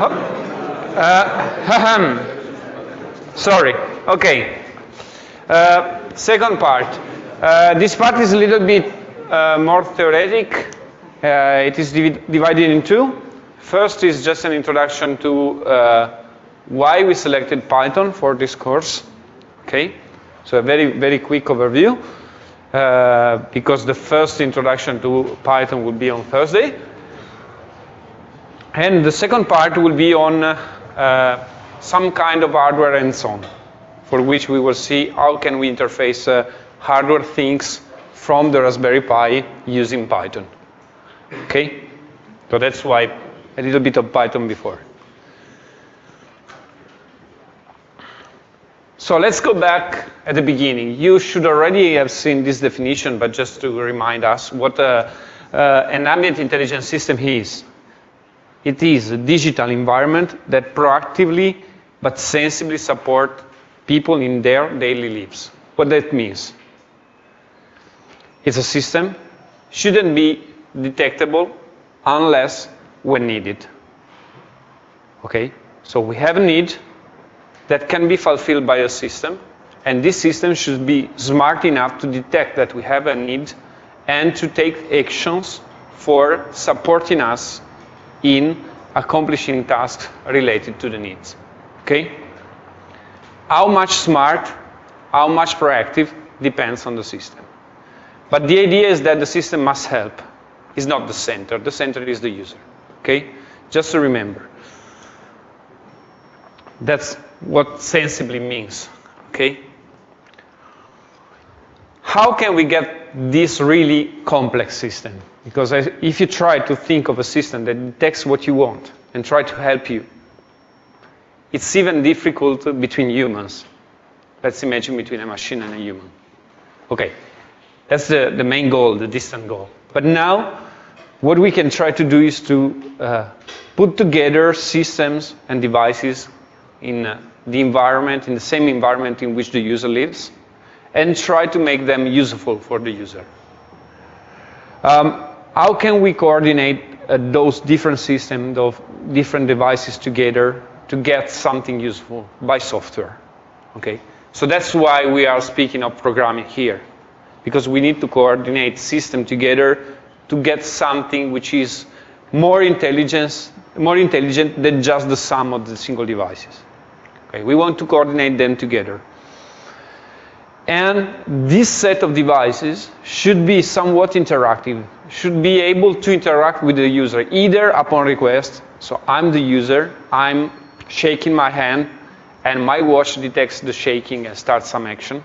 Uh, sorry. Okay. Uh, second part. Uh, this part is a little bit more theoretic. It is div divided in two. First is just an introduction to uh, why we selected Python for this course. Okay. So a very, very quick overview. Uh, because the first introduction to Python will be on Thursday. And the second part will be on uh, some kind of hardware and so on, for which we will see how can we interface uh, hardware things from the Raspberry Pi using Python. Okay? So that's why a little bit of Python before. So let's go back at the beginning. You should already have seen this definition, but just to remind us what uh, uh, an ambient intelligence system is. It is a digital environment that proactively but sensibly support people in their daily lives. What that means? It's a system, shouldn't be detectable unless when needed. Okay? So we have a need, that can be fulfilled by a system. And this system should be smart enough to detect that we have a need and to take actions for supporting us in accomplishing tasks related to the needs. Okay? How much smart, how much proactive depends on the system. But the idea is that the system must help. It's not the center. The center is the user. Okay? Just to remember. That's what sensibly means, okay? How can we get this really complex system? Because if you try to think of a system that detects what you want and try to help you, it's even difficult between humans. Let's imagine between a machine and a human. Okay, that's the, the main goal, the distant goal. But now, what we can try to do is to uh, put together systems and devices in uh, the environment, in the same environment in which the user lives, and try to make them useful for the user. Um, how can we coordinate uh, those different systems, of different devices together to get something useful by software? Okay, so that's why we are speaking of programming here, because we need to coordinate system together to get something which is more intelligence, more intelligent than just the sum of the single devices. Okay, we want to coordinate them together. And this set of devices should be somewhat interactive, should be able to interact with the user, either upon request, so I'm the user, I'm shaking my hand, and my watch detects the shaking and starts some action,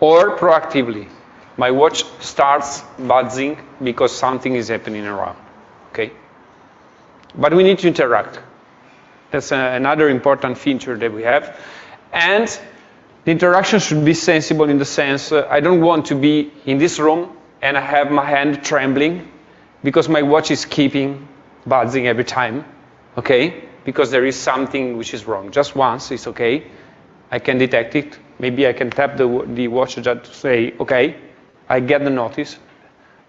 or proactively, my watch starts buzzing because something is happening around, okay? But we need to interact. That's uh, another important feature that we have. And the interaction should be sensible in the sense, uh, I don't want to be in this room and I have my hand trembling because my watch is keeping buzzing every time, okay? Because there is something which is wrong. Just once, it's okay. I can detect it. Maybe I can tap the, the watch just to say, okay, I get the notice,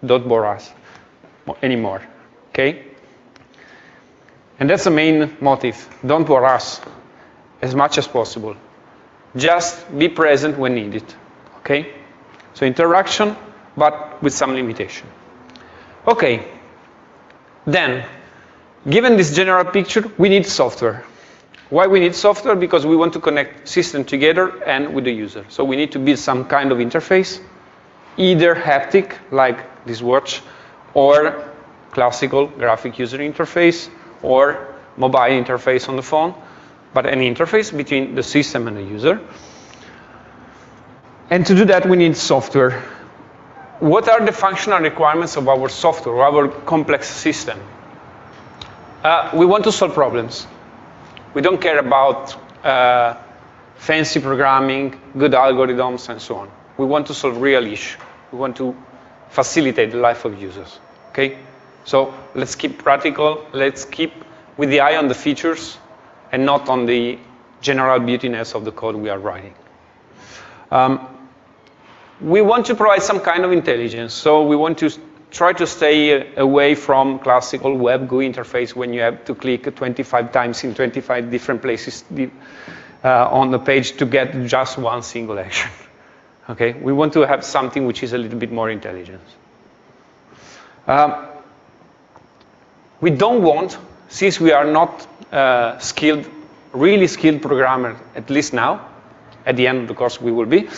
don't bore us anymore, okay? And that's the main motive. Don't bore us as much as possible. Just be present when needed. Okay? So interaction, but with some limitation. Okay. Then, given this general picture, we need software. Why we need software? Because we want to connect system together and with the user. So we need to build some kind of interface, either haptic, like this watch, or classical graphic user interface, or mobile interface on the phone, but an interface between the system and the user. And to do that, we need software. What are the functional requirements of our software, our complex system? Uh, we want to solve problems. We don't care about uh, fancy programming, good algorithms, and so on. We want to solve real issues. We want to facilitate the life of users. Okay? So let's keep practical. Let's keep with the eye on the features and not on the general beautiness of the code we are writing. Um, we want to provide some kind of intelligence. So we want to try to stay away from classical web GUI interface when you have to click 25 times in 25 different places uh, on the page to get just one single action. Okay, we want to have something which is a little bit more intelligent. Um, we don't want, since we are not uh, skilled, really skilled programmer, at least now, at the end of the course we will be,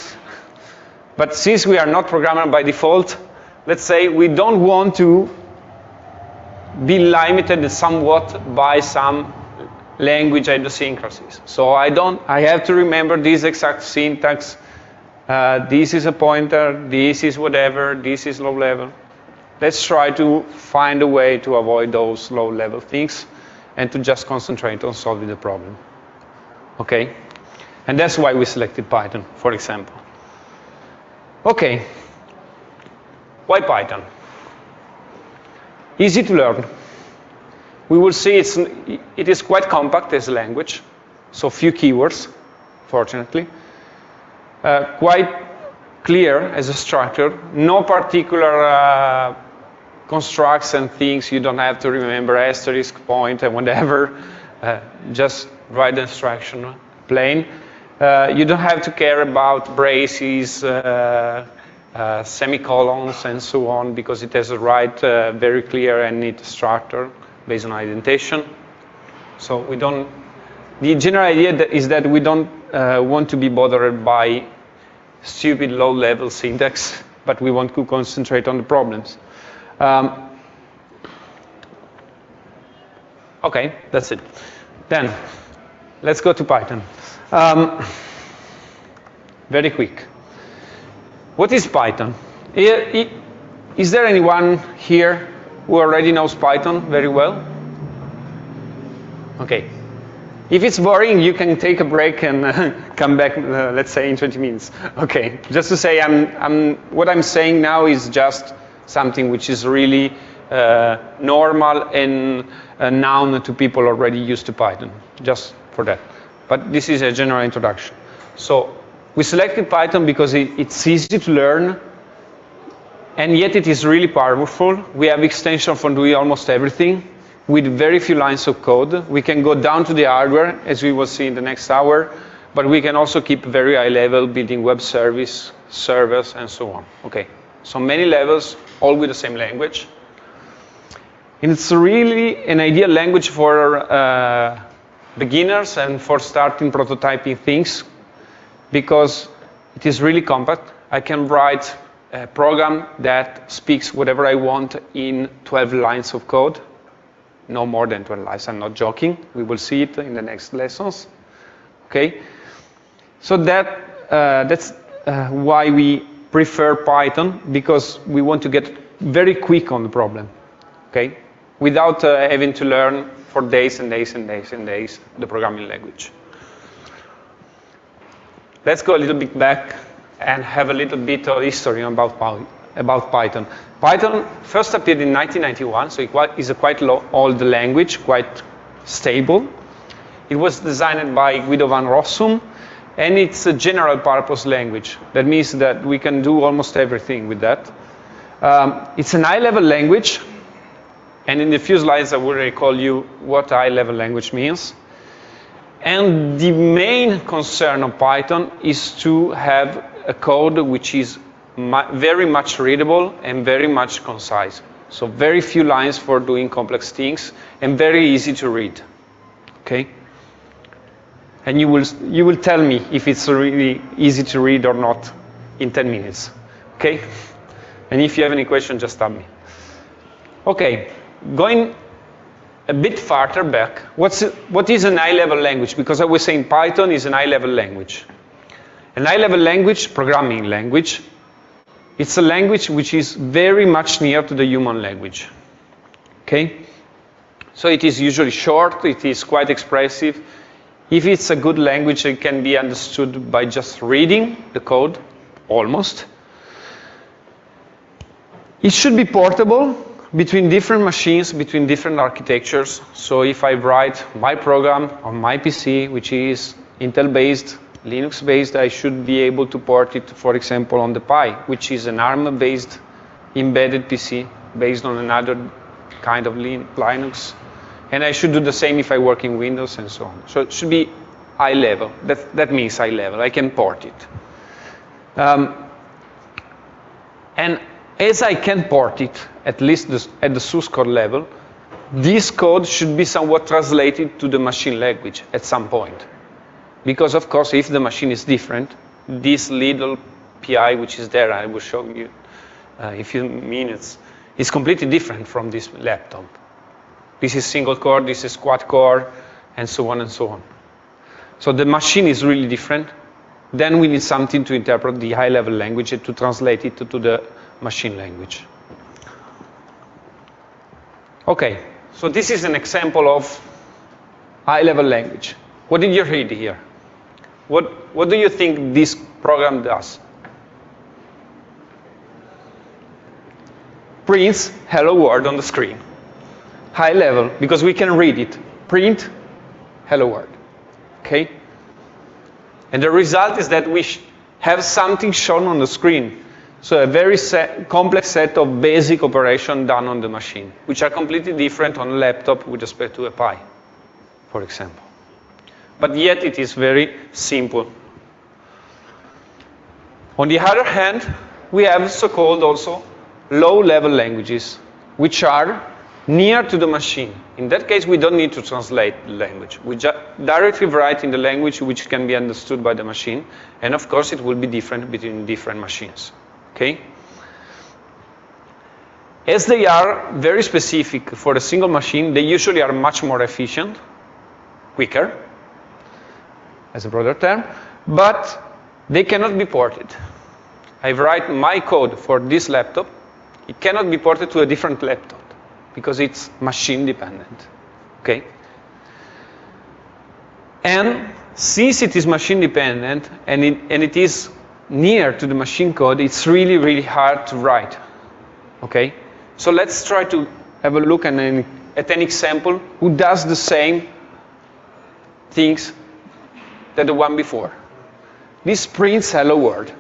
but since we are not programmer by default, let's say we don't want to be limited somewhat by some language idiosyncrasies. So I don't, I have to remember this exact syntax. Uh, this is a pointer, this is whatever, this is low level. Let's try to find a way to avoid those low level things and to just concentrate on solving the problem. Okay? And that's why we selected Python, for example. Okay, why Python? Easy to learn. We will see it's, it is quite compact as a language, so few keywords, fortunately. Uh, quite clear as a structure, no particular uh, constructs and things you don't have to remember, asterisk, point, and whatever. Uh, just write the instruction plain. Uh, you don't have to care about braces, uh, uh, semicolons and so on because it has a right, uh, very clear and neat structure based on indentation. So we don't, the general idea is that we don't want to be bothered by stupid low-level syntax, but we want to concentrate on the problems. Um, okay, that's it. Then, let's go to Python. Um, very quick. What is Python? Is there anyone here who already knows Python very well? Okay. If it's boring, you can take a break and uh, come back, uh, let's say, in 20 minutes. Okay. Just to say, I'm, I'm, what I'm saying now is just something which is really uh, normal and uh, known to people already used to Python, just for that. But this is a general introduction. So we selected Python because it, it's easy to learn, and yet it is really powerful. We have extension for doing almost everything with very few lines of code. We can go down to the hardware, as we will see in the next hour, but we can also keep very high level, building web service, servers, and so on. Okay, so many levels, all with the same language. And it's really an ideal language for uh, beginners and for starting prototyping things because it is really compact. I can write a program that speaks whatever I want in 12 lines of code. No more than 12 lines, I'm not joking. We will see it in the next lessons. Okay? So that, uh, that's uh, why we prefer Python, because we want to get very quick on the problem. Okay? Without uh, having to learn for days and days and days and days the programming language. Let's go a little bit back and have a little bit of history about, about Python. Python first appeared in 1991, so it is a quite old language, quite stable. It was designed by Guido van Rossum, and it's a general purpose language. That means that we can do almost everything with that. Um, it's an high-level language, and in a few slides I will recall you what high-level language means. And the main concern of Python is to have a code which is very much readable and very much concise. So very few lines for doing complex things and very easy to read. Okay? And you will, you will tell me if it's really easy to read or not in 10 minutes. Okay? And if you have any questions, just tell me. Okay, going a bit farther back, what's, what is an high-level language? Because I was saying Python is an high-level language. An high-level language, programming language, it's a language which is very much near to the human language. Okay? So it is usually short, it is quite expressive. If it's a good language, it can be understood by just reading the code, almost. It should be portable, between different machines, between different architectures. So if I write my program on my PC, which is Intel-based, Linux-based, I should be able to port it, for example, on the Pi, which is an ARM-based embedded PC based on another kind of Linux. And I should do the same if I work in Windows and so on. So it should be high level. That, that means high level. I can port it. Um, and as I can port it, at least this, at the source code level, this code should be somewhat translated to the machine language at some point. Because of course, if the machine is different, this little Pi which is there, I will show you uh, in a few minutes, is completely different from this laptop. This is single core, this is quad core, and so on and so on. So the machine is really different. Then we need something to interpret the high-level language and to translate it to the machine language. Okay, so this is an example of high-level language. What did you read here? What, what do you think this program does? Prints hello world on the screen. High level, because we can read it. Print hello world. Okay? And the result is that we have something shown on the screen. So a very set, complex set of basic operations done on the machine, which are completely different on a laptop with respect to a Pi, for example. But yet it is very simple. On the other hand, we have so-called also low-level languages, which are near to the machine. In that case, we don't need to translate the language. We just directly write in the language which can be understood by the machine, and of course it will be different between different machines. Okay? As they are very specific for a single machine, they usually are much more efficient, quicker, as a broader term, but they cannot be ported. I write my code for this laptop, it cannot be ported to a different laptop because it's machine dependent. Okay? And since it is machine dependent and it, and it is near to the machine code, it's really, really hard to write. Okay? So let's try to have a look at an, at an example who does the same things that the one before. This prints hello world.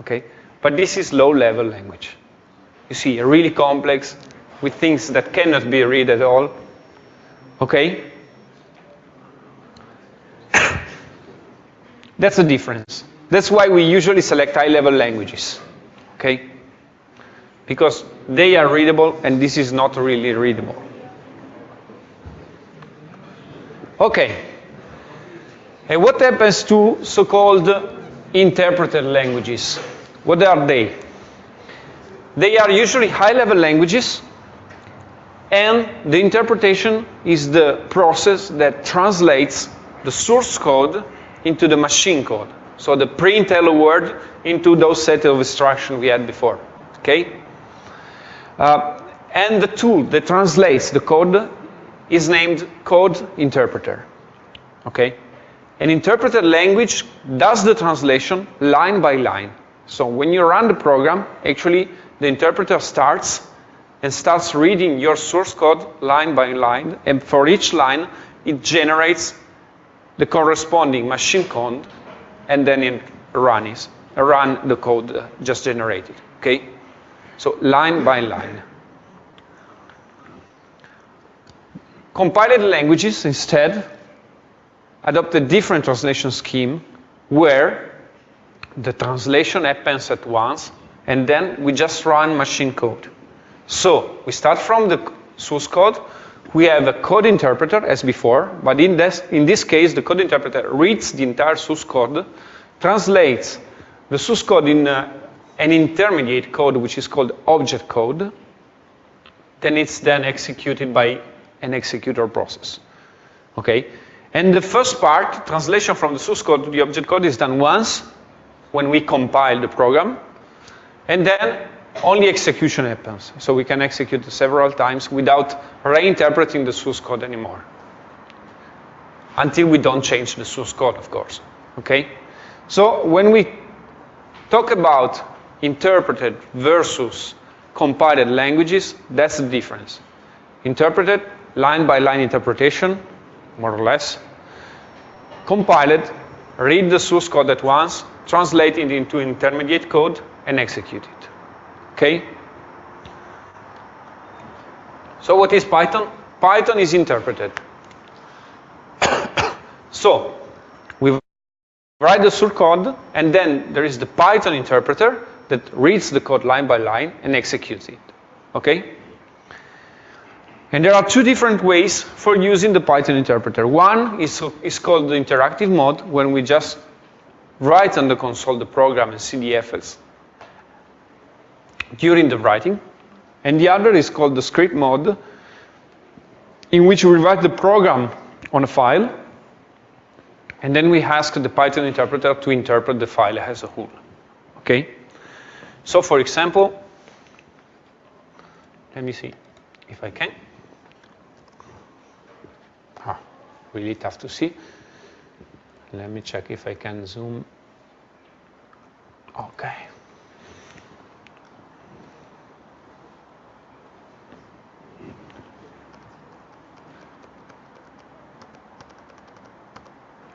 Okay? But this is low level language. You see, really complex with things that cannot be read at all. Okay? That's the difference. That's why we usually select high-level languages. Okay? Because they are readable and this is not really readable. Okay. And what happens to so-called interpreted languages? What are they? They are usually high-level languages, and the interpretation is the process that translates the source code into the machine code. So the print hello word into those set of instructions we had before. Okay? Uh, and the tool that translates the code is named code interpreter. Okay? An interpreted language does the translation line by line. So when you run the program, actually the interpreter starts and starts reading your source code line by line, and for each line, it generates the corresponding machine code, and then it runs, run the code just generated, okay? So line by line. Compiled languages, instead, adopt a different translation scheme where the translation happens at once and then we just run machine code. So we start from the source code. We have a code interpreter as before, but in this, in this case, the code interpreter reads the entire source code, translates the source code in uh, an intermediate code, which is called object code. Then it's then executed by an executor process. Okay? And the first part, translation from the source code to the object code, is done once when we compile the program. And then only execution happens. So we can execute several times without reinterpreting the source code anymore. Until we don't change the source code, of course. Okay? So when we talk about interpreted versus compiled languages, that's the difference. Interpreted, line by line interpretation, more or less. Compiled, read the source code at once, translate it into intermediate code, and execute it. Okay? So what is Python? Python is interpreted. so we write the source code, and then there is the Python interpreter that reads the code line by line and executes it. Okay? And there are two different ways for using the Python interpreter. One is, is called the interactive mode, when we just write on the console the program and see the effects during the writing. And the other is called the script mode, in which we write the program on a file, and then we ask the Python interpreter to interpret the file as a whole. Okay? So for example, let me see if I can. Ah, really tough to see. Let me check if I can zoom. Okay.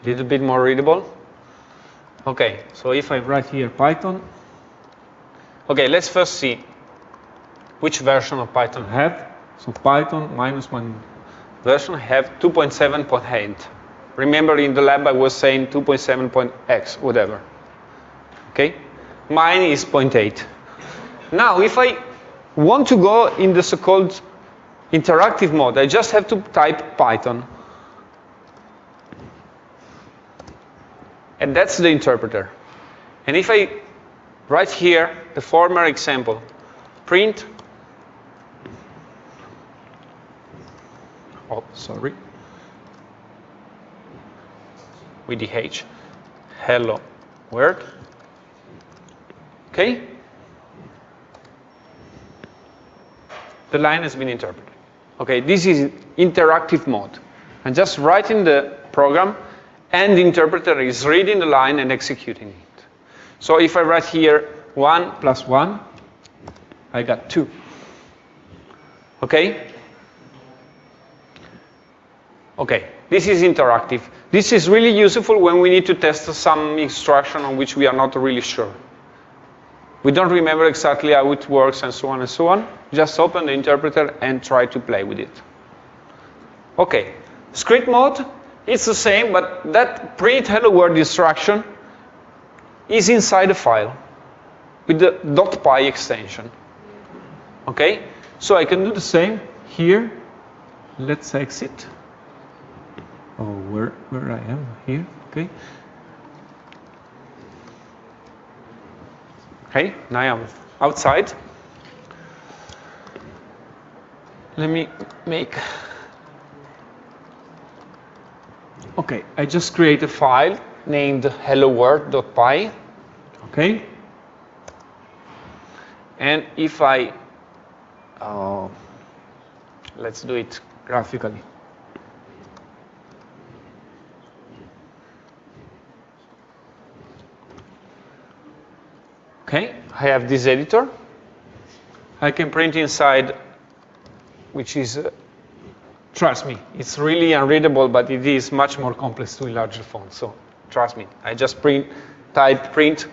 Little bit more readable. Okay, so if I write here Python, okay, let's first see which version of Python have. So Python minus one version have 2.7.8. Remember in the lab I was saying 2.7.x, whatever. Okay? Mine is 0.8. Now if I want to go in the so-called interactive mode, I just have to type Python. And that's the interpreter. And if I write here the former example, print, oh, sorry, with the H, hello world, okay? The line has been interpreted. Okay, this is interactive mode. I'm just writing the program and the interpreter is reading the line and executing it. So if I write here 1 plus 1, I got 2. Okay? Okay, this is interactive. This is really useful when we need to test some instruction on which we are not really sure. We don't remember exactly how it works and so on and so on. Just open the interpreter and try to play with it. Okay, script mode it's the same, but that print hello instruction is inside the file with the .py extension. Okay? So I can do the same here. Let's exit. Oh, where, where I am here. Okay. Okay, now I'm outside. Let me make Okay, I just create a file named helloworld.py. Okay. And if I, uh, let's do it graphically. Okay, I have this editor. I can print inside, which is uh, trust me, it's really unreadable, but it is much more complex to enlarge the font. So trust me, I just print, type print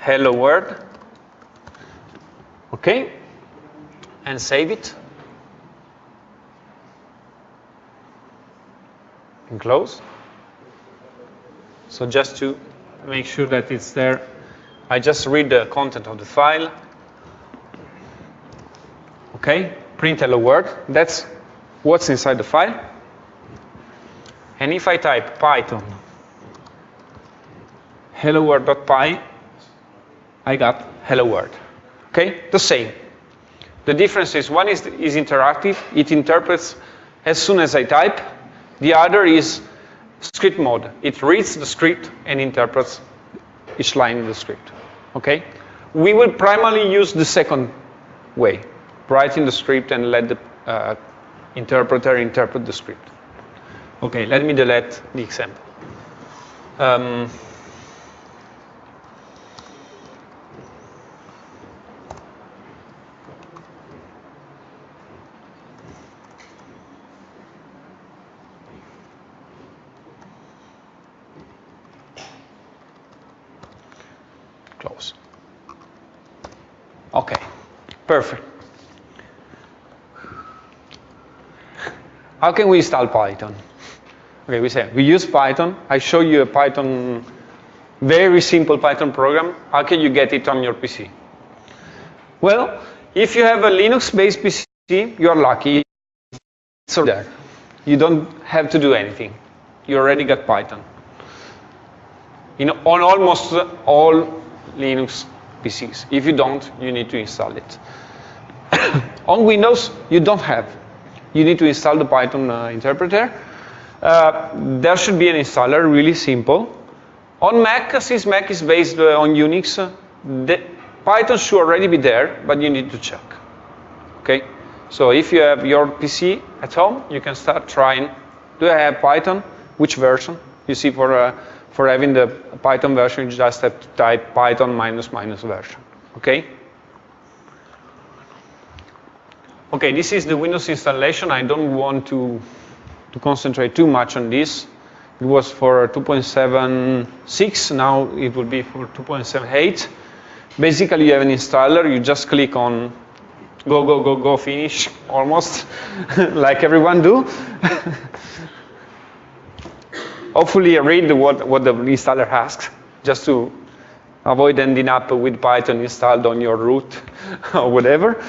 hello world, okay, and save it, and close. So just to make sure that it's there, I just read the content of the file. Okay, print hello world. That's what's inside the file. And if I type python hello world.py, I got hello world. Okay, the same. The difference is one is, is interactive, it interprets as soon as I type. The other is script mode. It reads the script and interprets each line in the script. Okay? We will primarily use the second way, writing the script and let the uh, interpreter interpret the script. Okay, let me delete the example. Um, close. Okay, perfect. How can we install Python? Okay, we say, we use Python. I show you a Python, very simple Python program. How can you get it on your PC? Well, if you have a Linux-based PC, you're lucky. It's there. You don't have to do anything. You already got Python. On almost all Linux PCs. If you don't, you need to install it. on Windows, you don't have. You need to install the Python uh, interpreter. Uh, there should be an installer, really simple. On Mac, since Mac is based uh, on Unix, the Python should already be there, but you need to check. Okay? So if you have your PC at home, you can start trying. Do I have Python? Which version? You see, for uh, for having the Python version, you just have to type Python minus minus version. Okay? Okay, this is the Windows installation. I don't want to to concentrate too much on this. It was for 2.76. Now it will be for 2.78. Basically, you have an installer. You just click on go, go, go, go, finish, almost, like everyone do. Hopefully read what, what the installer asks, just to avoid ending up with Python installed on your root or whatever.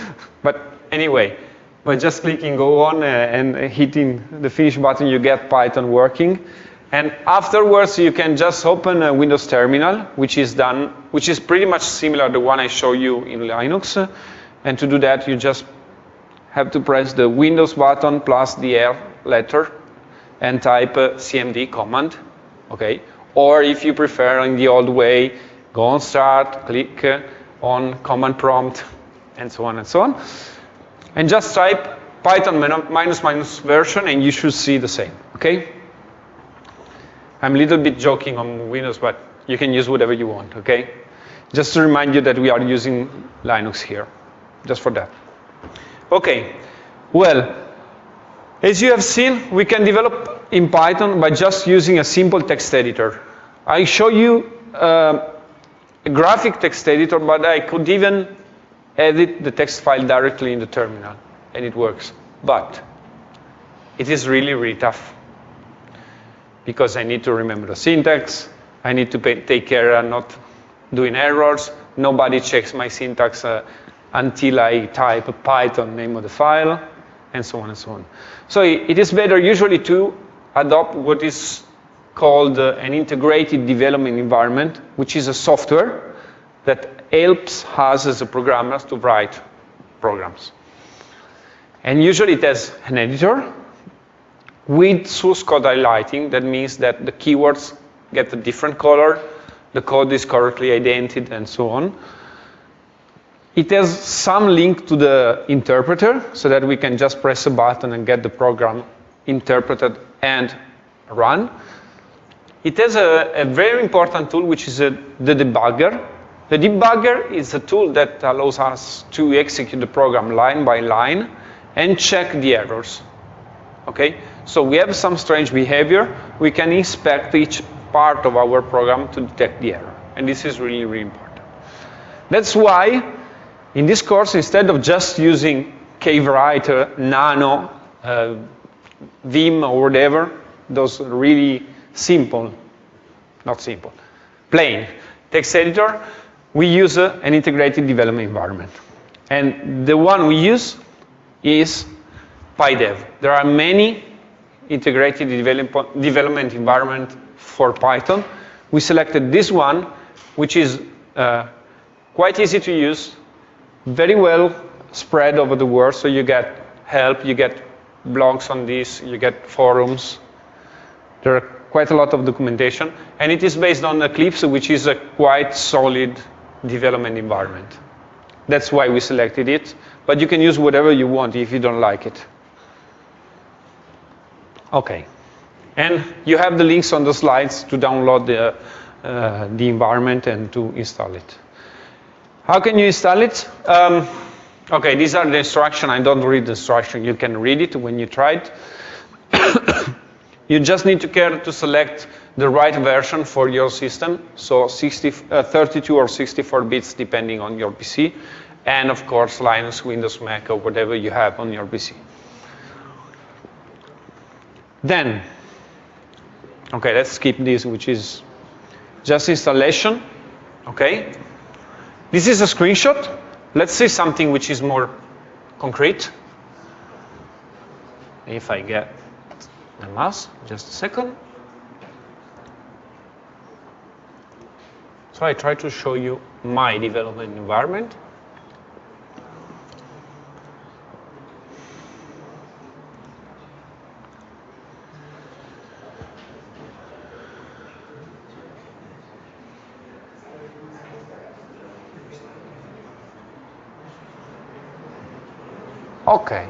But anyway, by just clicking go on uh, and hitting the finish button, you get Python working. And afterwards, you can just open a Windows terminal, which is done, which is pretty much similar to the one I show you in Linux. And to do that, you just have to press the Windows button plus the R letter and type a cmd command, okay? Or if you prefer in the old way, go on start, click on command prompt, and so on and so on. And just type Python minus minus version and you should see the same, okay? I'm a little bit joking on Windows, but you can use whatever you want, okay? Just to remind you that we are using Linux here just for that. Okay, well, as you have seen, we can develop in Python by just using a simple text editor. I show you uh, a graphic text editor, but I could even edit the text file directly in the terminal, and it works. But it is really, really tough because I need to remember the syntax, I need to pay, take care of not doing errors, nobody checks my syntax uh, until I type Python name of the file, and so on and so on. So it is better usually to adopt what is called uh, an integrated development environment, which is a software that helps us as a programmers to write programs. And usually it has an editor with source code highlighting. That means that the keywords get a different color, the code is correctly indented, and so on. It has some link to the interpreter so that we can just press a button and get the program interpreted and run. It has a, a very important tool which is a, the debugger. The debugger is a tool that allows us to execute the program line by line and check the errors. Okay, so we have some strange behavior. We can inspect each part of our program to detect the error. And this is really, really important. That's why in this course, instead of just using KWriter, Nano, uh, Vim, or whatever, those really simple, not simple, plain text editor, we use uh, an integrated development environment. And the one we use is PyDev. There are many integrated develop development environment for Python. We selected this one, which is uh, quite easy to use, very well spread over the world, so you get help, you get blogs on this, you get forums. There are quite a lot of documentation, and it is based on Eclipse, which is a quite solid development environment. That's why we selected it, but you can use whatever you want if you don't like it. Okay, and you have the links on the slides to download the, uh, the environment and to install it. How can you install it? Um, okay, these are the instructions. I don't read the instruction. You can read it when you try it. you just need to care to select the right version for your system, so 60, uh, 32 or 64 bits depending on your PC, and of course Linux, Windows, Mac, or whatever you have on your PC. Then, okay, let's skip this, which is just installation. Okay, this is a screenshot. Let's see something which is more concrete. If I get the mouse, just a second. So I try to show you my development environment. Okay.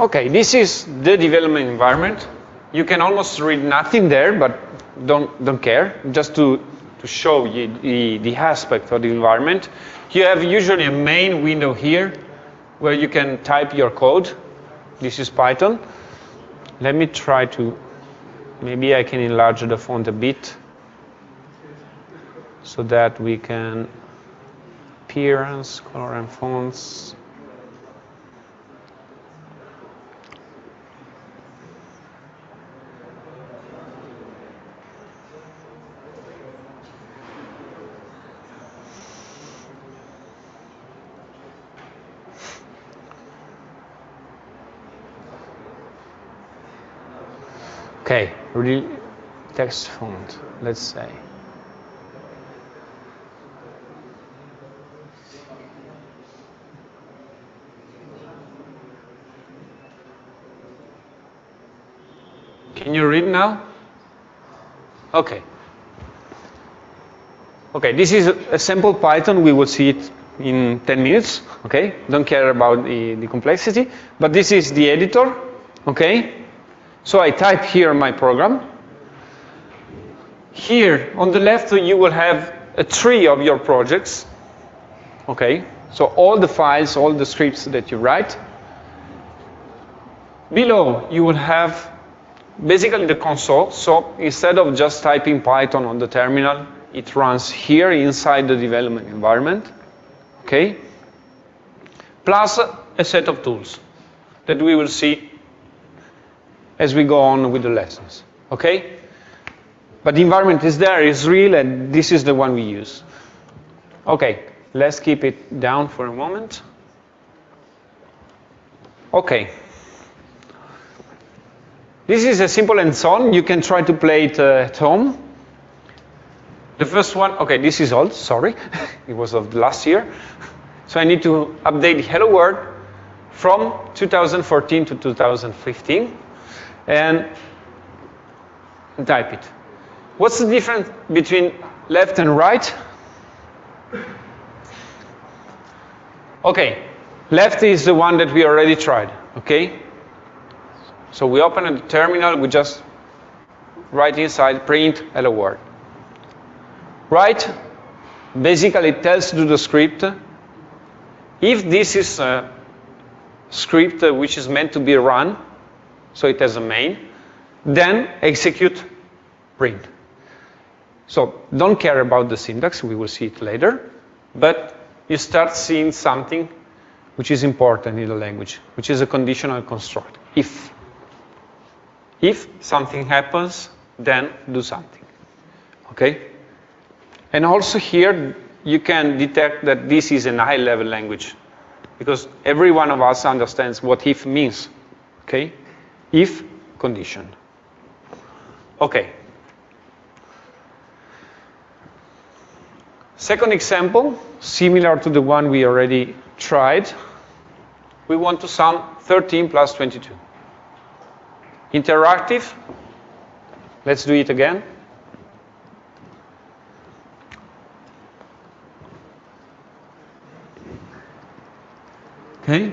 Okay, this is the development environment. You can almost read nothing there, but don't, don't care, just to, to show you the, the aspect of the environment. You have usually a main window here where you can type your code. This is Python. Let me try to, maybe I can enlarge the font a bit so that we can appearance, color and fonts. Okay, real text font, let's say. Can you read now? Okay. Okay, this is a sample Python. We will see it in 10 minutes. Okay, don't care about the, the complexity. But this is the editor. Okay, so I type here my program. Here on the left, you will have a tree of your projects. Okay, so all the files, all the scripts that you write. Below, you will have basically the console. So instead of just typing Python on the terminal, it runs here inside the development environment. Okay? Plus a set of tools that we will see as we go on with the lessons. Okay? But the environment is there, is real, and this is the one we use. Okay, let's keep it down for a moment. Okay. This is a simple and song. You can try to play it uh, at home. The first one, okay, this is old, sorry. it was of last year. So I need to update Hello World from 2014 to 2015 and type it. What's the difference between left and right? Okay, left is the one that we already tried, okay? So we open a terminal, we just write inside print hello world. Right, basically tells to the script, if this is a script which is meant to be run, so it has a main, then execute print. So don't care about the syntax, we will see it later, but you start seeing something which is important in the language, which is a conditional construct, if. If something happens, then do something, okay? And also here, you can detect that this is a high-level language, because every one of us understands what if means, okay? If condition. Okay. Second example, similar to the one we already tried. We want to sum 13 plus 22. Interactive. Let's do it again. Okay.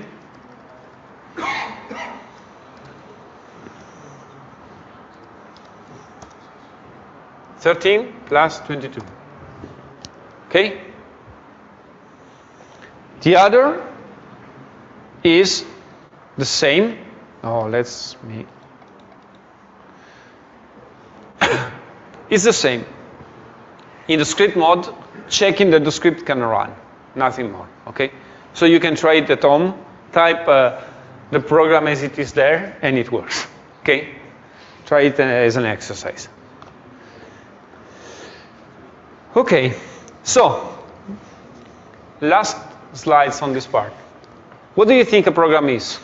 Thirteen plus twenty-two. Okay. The other is the same. Oh, let's me. it's the same. In the script mode, checking that the script can run, nothing more. Okay. So you can try it at home. type uh, the program as it is there, and it works. Okay? Try it as an exercise. Okay, so last slides on this part. What do you think a program is?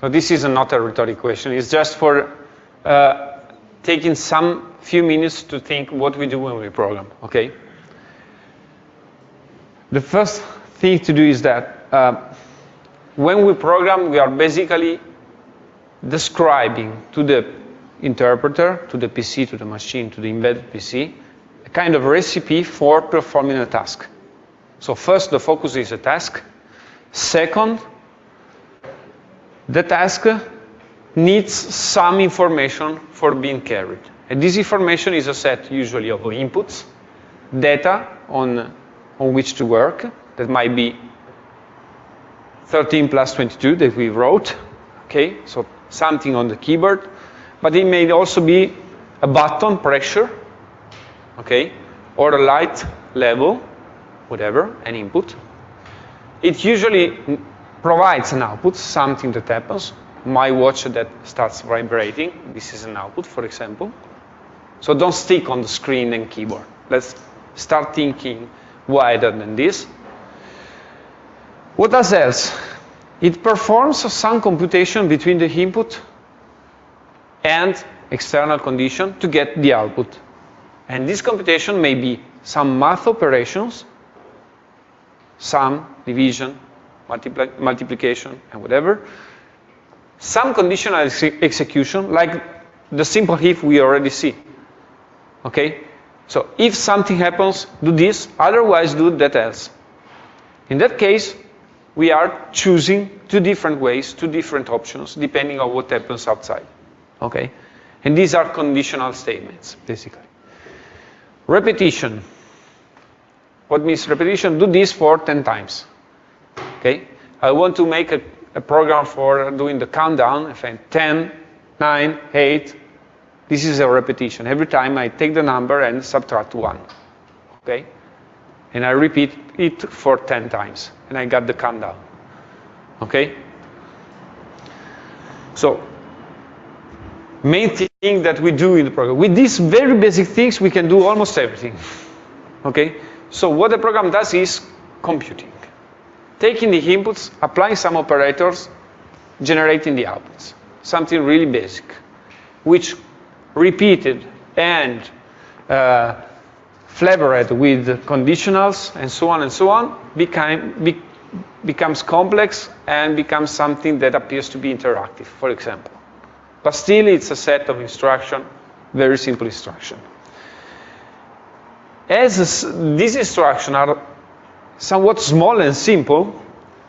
So this is not a rhetoric question. It's just for uh, taking some few minutes to think what we do when we program. Okay. The first thing to do is that uh, when we program, we are basically describing to the interpreter, to the PC, to the machine, to the embedded PC, a kind of recipe for performing a task. So first, the focus is a task. Second, the task needs some information for being carried. And this information is a set usually of inputs, data on, on which to work, that might be 13 plus 22 that we wrote, okay, so something on the keyboard, but it may also be a button pressure, okay, or a light level, whatever, an input. It usually provides an output, something that happens. My watch that starts vibrating, this is an output, for example. So don't stick on the screen and keyboard. Let's start thinking wider than this. What else? It performs some computation between the input and external condition to get the output. And this computation may be some math operations, sum, division, multipli multiplication, and whatever. Some conditional ex execution, like the simple if we already see. Okay? So if something happens, do this, otherwise do that else. In that case, we are choosing two different ways, two different options, depending on what happens outside. Okay? And these are conditional statements, basically. Repetition. What means repetition? Do this for 10 times. Okay? I want to make a, a program for doing the countdown. If I 10, 9, 8, this is a repetition. Every time I take the number and subtract 1. Okay? And I repeat it for 10 times. And I got the countdown. Okay? So, main thing that we do in the program. With these very basic things, we can do almost everything. Okay? So what the program does is computing. Taking the inputs, applying some operators, generating the outputs. Something really basic, which repeated and uh, flavored with conditionals and so on and so on became, be, becomes complex and becomes something that appears to be interactive, for example. But still, it's a set of instruction, very simple instruction. As these instructions are somewhat small and simple,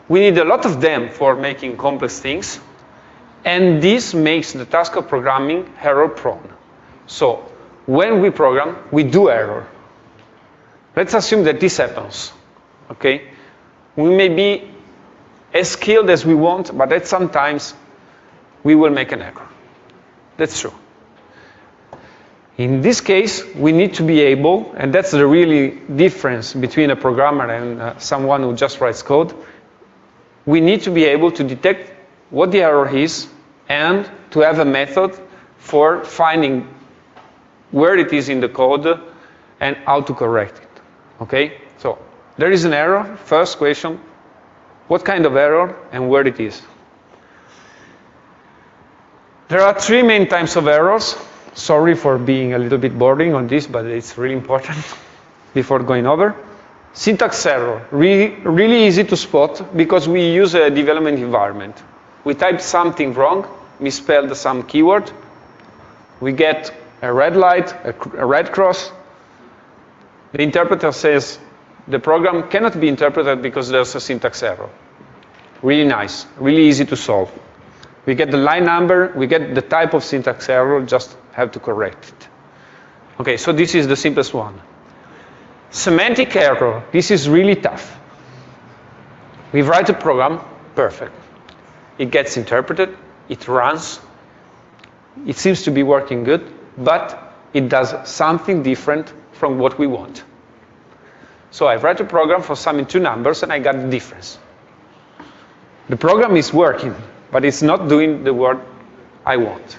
we need a lot of them for making complex things, and this makes the task of programming error prone. So when we program, we do error. Let's assume that this happens, okay? We may be as skilled as we want, but at sometimes we will make an error. That's true. In this case, we need to be able, and that's the really difference between a programmer and uh, someone who just writes code, we need to be able to detect what the error is and to have a method for finding where it is in the code and how to correct it. Okay? So there is an error. First question, what kind of error and where it is? There are three main types of errors. Sorry for being a little bit boring on this, but it's really important before going over. Syntax error, really, really easy to spot because we use a development environment. We type something wrong, misspelled some keyword, we get a red light, a, a red cross. The interpreter says the program cannot be interpreted because there's a syntax error. Really nice, really easy to solve. We get the line number, we get the type of syntax error, just have to correct it. Okay, so this is the simplest one. Semantic error, this is really tough. We write a program, perfect. It gets interpreted, it runs, it seems to be working good, but it does something different from what we want. So I write a program for summing two numbers and I got the difference. The program is working, but it's not doing the word I want.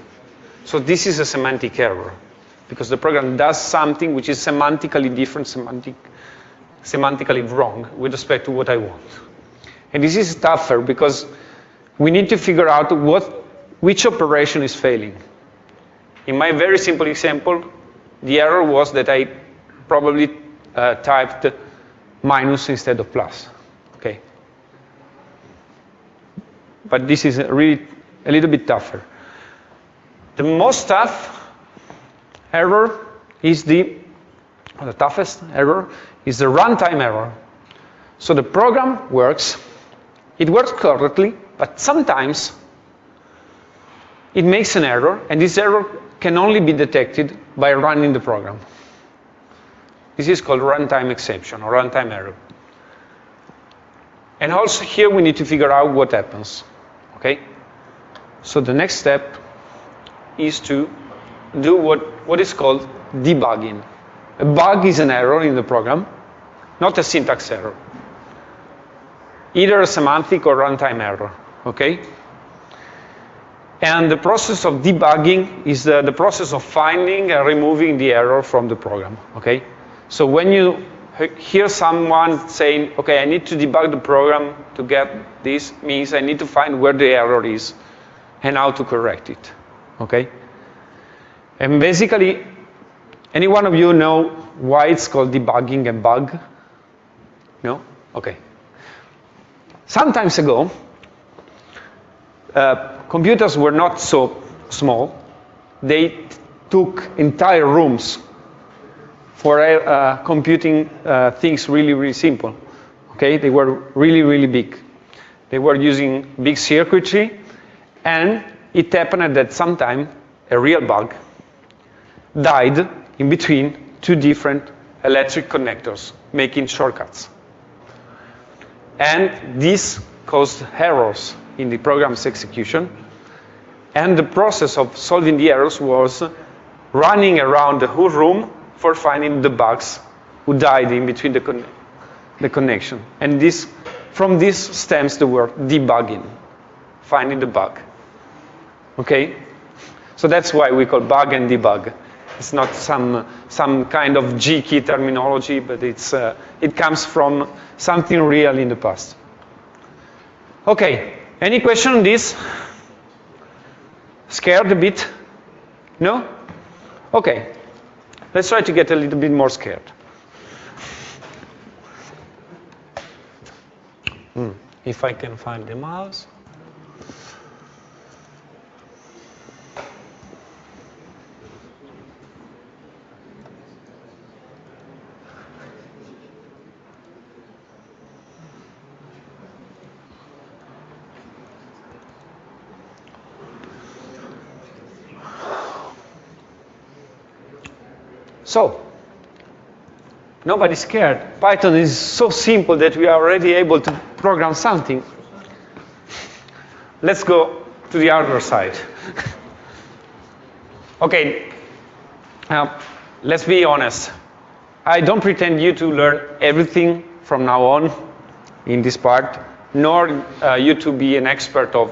So this is a semantic error because the program does something which is semantically different, semantic, semantically wrong with respect to what I want. And this is tougher because we need to figure out what, which operation is failing. In my very simple example, the error was that I probably uh, typed minus instead of plus. Okay. But this is really a little bit tougher. The most tough error is the, the toughest error is the runtime error. So the program works, it works correctly, but sometimes it makes an error, and this error can only be detected by running the program. This is called runtime exception or runtime error. And also here we need to figure out what happens. Okay? So the next step is to do what, what is called debugging. A bug is an error in the program, not a syntax error. Either a semantic or runtime error. Okay? And the process of debugging is the, the process of finding and removing the error from the program. Okay? So when you hear someone saying, okay, I need to debug the program to get this, means I need to find where the error is and how to correct it. Okay? And basically, any one of you know why it's called debugging a bug? No? Okay. Sometimes ago, uh, computers were not so small. They took entire rooms for uh, computing uh, things really, really simple. Okay, they were really, really big. They were using big circuitry, and it happened that sometime a real bug died in between two different electric connectors, making shortcuts. And this caused errors in the program's execution. And the process of solving the errors was running around the whole room for finding the bugs who died in between the, con the connection. And this, from this stems the word debugging, finding the bug. Okay? So that's why we call bug and debug. It's not some, some kind of G-key terminology, but it's, uh, it comes from something real in the past. Okay, any question on this? Scared a bit? No? Okay, let's try to get a little bit more scared. Hmm. If I can find the mouse. So, nobody's scared. Python is so simple that we are already able to program something. Let's go to the other side. okay, now let's be honest. I don't pretend you to learn everything from now on in this part, nor uh, you to be an expert of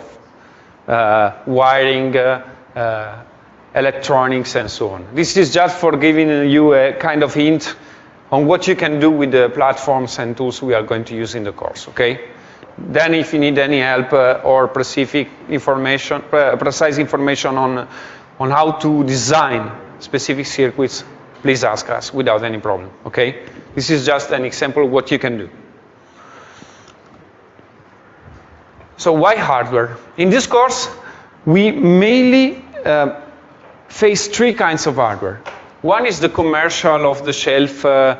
uh, wiring, uh, uh electronics, and so on. This is just for giving you a kind of hint on what you can do with the platforms and tools we are going to use in the course, okay? Then if you need any help uh, or specific information, uh, precise information on, on how to design specific circuits, please ask us without any problem, okay? This is just an example of what you can do. So why hardware? In this course, we mainly uh, face three kinds of hardware. One is the commercial off-the-shelf uh,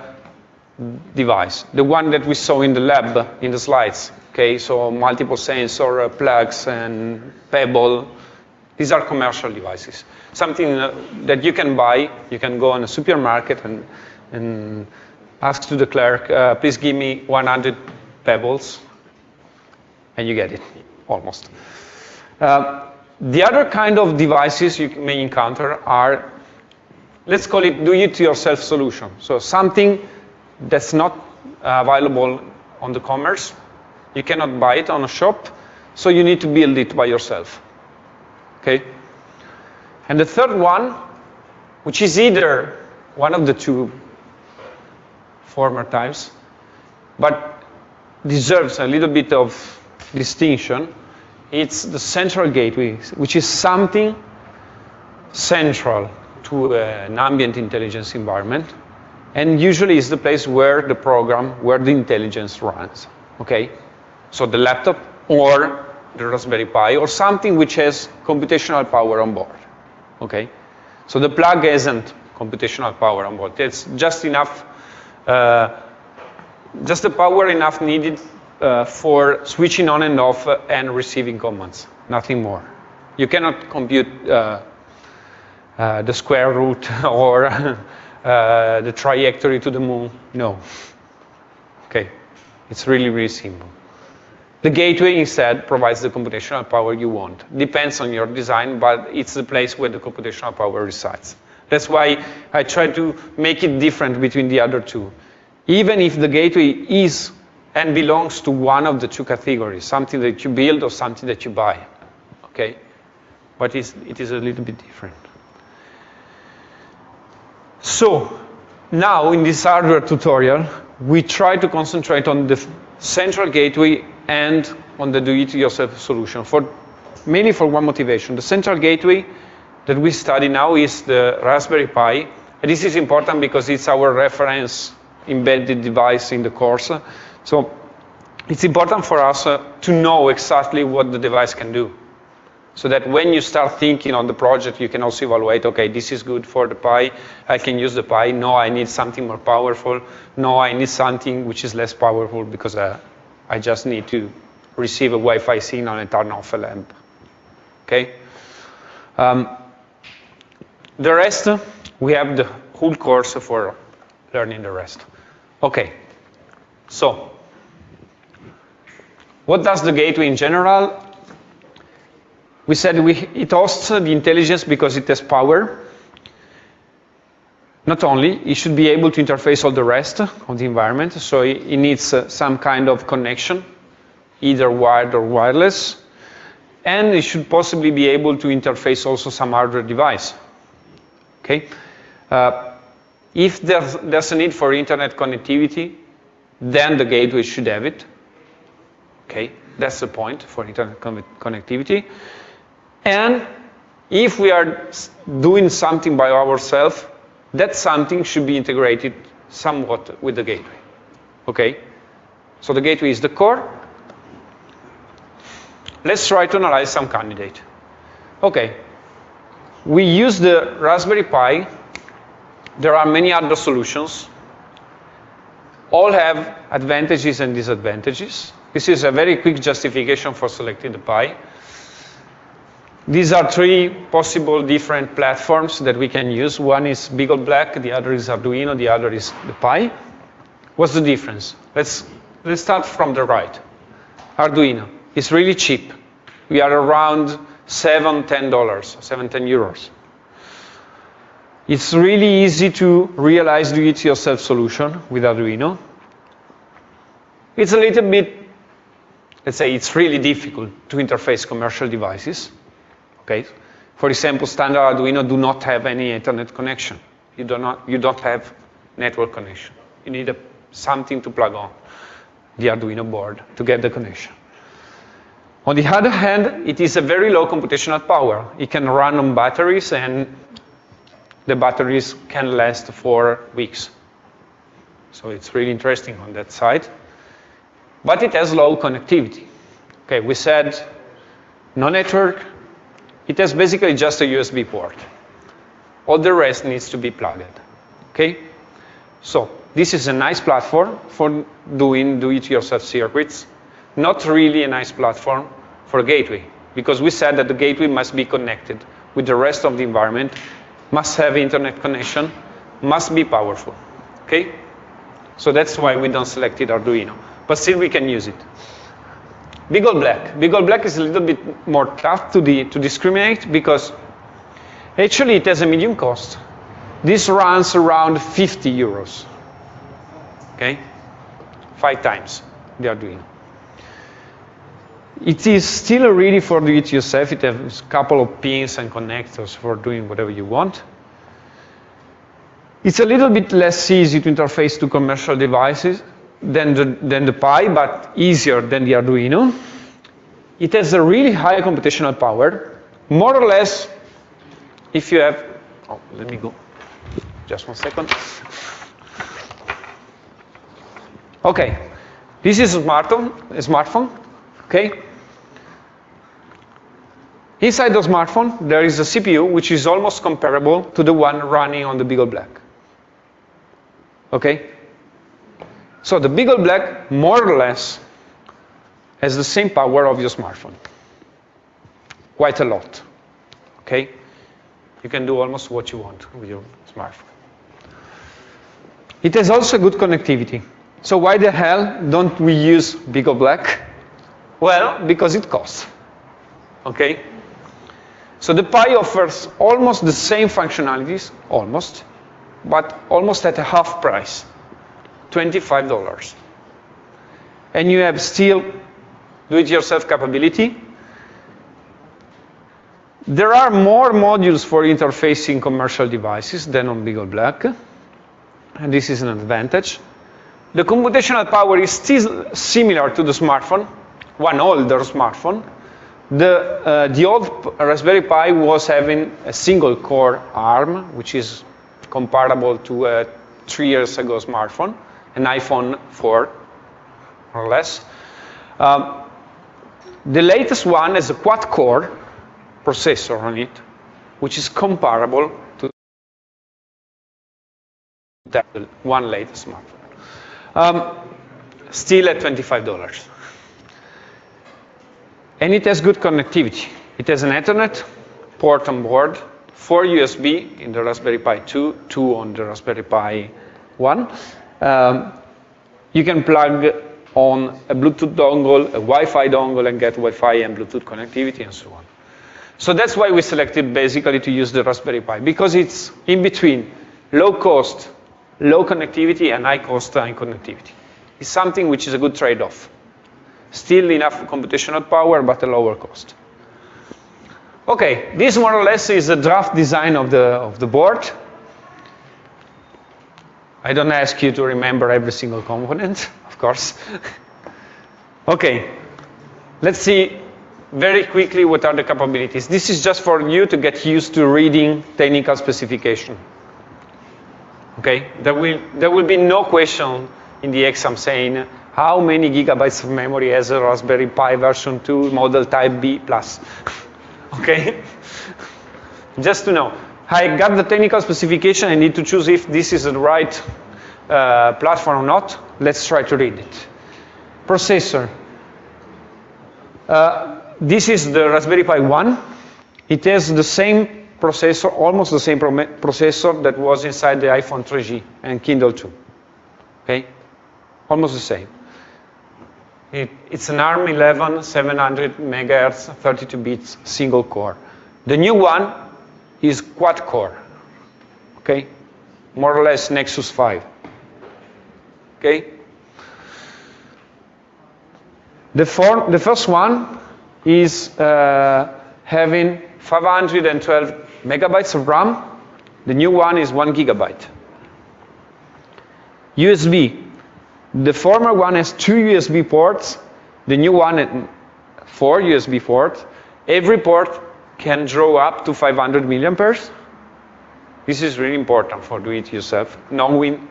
device, the one that we saw in the lab in the slides. Okay, so multiple sensor uh, plugs and Pebble. These are commercial devices. Something uh, that you can buy. You can go in a supermarket and, and ask to the clerk, uh, please give me 100 Pebbles, and you get it, almost. Uh, the other kind of devices you may encounter are, let's call it do-it-yourself solution. So something that's not available on the commerce. You cannot buy it on a shop, so you need to build it by yourself. Okay? And the third one, which is either one of the two former types, but deserves a little bit of distinction, it's the central gateway, which is something central to an ambient intelligence environment, and usually is the place where the program, where the intelligence runs, okay? So the laptop or the Raspberry Pi or something which has computational power on board, okay? So the plug isn't computational power on board. It's just enough, uh, just the power enough needed uh, for switching on and off and receiving commands, nothing more. You cannot compute uh, uh, the square root or uh, the trajectory to the moon. No. Okay. It's really, really simple. The gateway instead provides the computational power you want. Depends on your design, but it's the place where the computational power resides. That's why I try to make it different between the other two. Even if the gateway is and belongs to one of the two categories, something that you build or something that you buy. Okay? But it is a little bit different. So now in this hardware tutorial, we try to concentrate on the central gateway and on the do-it-yourself solution, for, mainly for one motivation. The central gateway that we study now is the Raspberry Pi. And this is important because it's our reference embedded device in the course. So it's important for us uh, to know exactly what the device can do. So that when you start thinking on the project, you can also evaluate, okay, this is good for the Pi, I can use the Pi, no, I need something more powerful, no, I need something which is less powerful because uh, I just need to receive a Wi-Fi signal and turn off a lamp, okay? Um, the rest, we have the whole course for learning the rest. Okay, so what does the gateway in general? We said we, it hosts the intelligence because it has power. Not only, it should be able to interface all the rest of the environment, so it, needs uh, some kind of connection, either wired or wireless, and it should possibly be able to interface also some hardware device. Okay? Uh, if there's, there's a need for internet connectivity, then the gateway should have it. Okay, that's the point for internet connectivity. And if we are doing something by ourselves, that something should be integrated somewhat with the gateway. Okay? So the gateway is the core. Let's try to analyze some candidate. Okay. We use the Raspberry Pi. There are many other solutions. All have advantages and disadvantages. This is a very quick justification for selecting the Pi. These are three possible different platforms that we can use. One is Beagle Black, the other is Arduino, the other is the Pi. What's the difference? Let's, let's start from the right. Arduino is really cheap. We are around seven, ten dollars, seven, ten euros. It's really easy to realize the it-yourself solution with Arduino. It's a little bit, let's say, it's really difficult to interface commercial devices. Okay? For example, standard Arduino do not have any Ethernet connection. You do not, you don't have network connection. You need a, something to plug on the Arduino board to get the connection. On the other hand, it is a very low computational power. It can run on batteries and the batteries can last for weeks. So it's really interesting on that side. But it has low connectivity. Okay, we said no network, it has basically just a USB port. All the rest needs to be plugged. Okay? So this is a nice platform for doing do-it-yourself circuits. Not really a nice platform for a gateway, because we said that the gateway must be connected with the rest of the environment, must have internet connection, must be powerful. Okay? So that's why we don't select it Arduino. But still we can use it. Beagle Black. Beagle Black is a little bit more tough to, the, to discriminate because actually it has a medium cost. This runs around 50 euros. Okay? five times the Arduino. It is still ready for do it yourself. It has a couple of pins and connectors for doing whatever you want. It's a little bit less easy to interface to commercial devices than the, than the Pi, but easier than the Arduino. It has a really high computational power, more or less if you have, oh, let me go, just one second. Okay, this is a smartphone, a smartphone, okay? Inside the smartphone, there is a CPU which is almost comparable to the one running on the Beagle Black. Okay? So the Beagle Black, more or less, has the same power of your smartphone. Quite a lot. Okay? You can do almost what you want with your smartphone. It has also good connectivity. So why the hell don't we use Beagle Black? Well, because it costs. Okay? So the Pi offers almost the same functionalities, almost, but almost at a half price, $25. And you have still do-it-yourself capability. There are more modules for interfacing commercial devices than on Beagle Black, and this is an advantage. The computational power is still similar to the smartphone, one older smartphone, the, uh, the old Raspberry Pi was having a single core ARM, which is comparable to a three years ago smartphone, an iPhone 4, or less. Um, the latest one has a quad core processor on it, which is comparable to that one latest smartphone. Um, still at $25 and it has good connectivity. It has an Ethernet port on board, four USB in the Raspberry Pi 2, two on the Raspberry Pi 1. Um, you can plug on a Bluetooth dongle, a Wi-Fi dongle, and get Wi-Fi and Bluetooth connectivity and so on. So that's why we selected basically to use the Raspberry Pi, because it's in between low cost, low connectivity, and high cost and connectivity. It's something which is a good trade-off. Still enough computational power, but a lower cost. Okay, this more or less is a draft design of the, of the board. I don't ask you to remember every single component, of course. okay, let's see very quickly what are the capabilities. This is just for you to get used to reading technical specification. Okay, there will, there will be no question in the exam saying how many gigabytes of memory has a Raspberry Pi version 2 model type B plus? okay? Just to know. I got the technical specification, I need to choose if this is the right uh, platform or not. Let's try to read it. Processor. Uh, this is the Raspberry Pi 1. It has the same processor, almost the same processor that was inside the iPhone 3G and Kindle 2. Okay? Almost the same. It, it's an ARM11 700 megahertz 32 bits single core. The new one is quad core, okay? More or less Nexus 5, okay? The, for, the first one is uh, having 512 megabytes of RAM. The new one is one gigabyte. USB, the former one has two USB ports. The new one four USB ports. Every port can draw up to 500 milliamperes. This is really important for do it yourself, knowing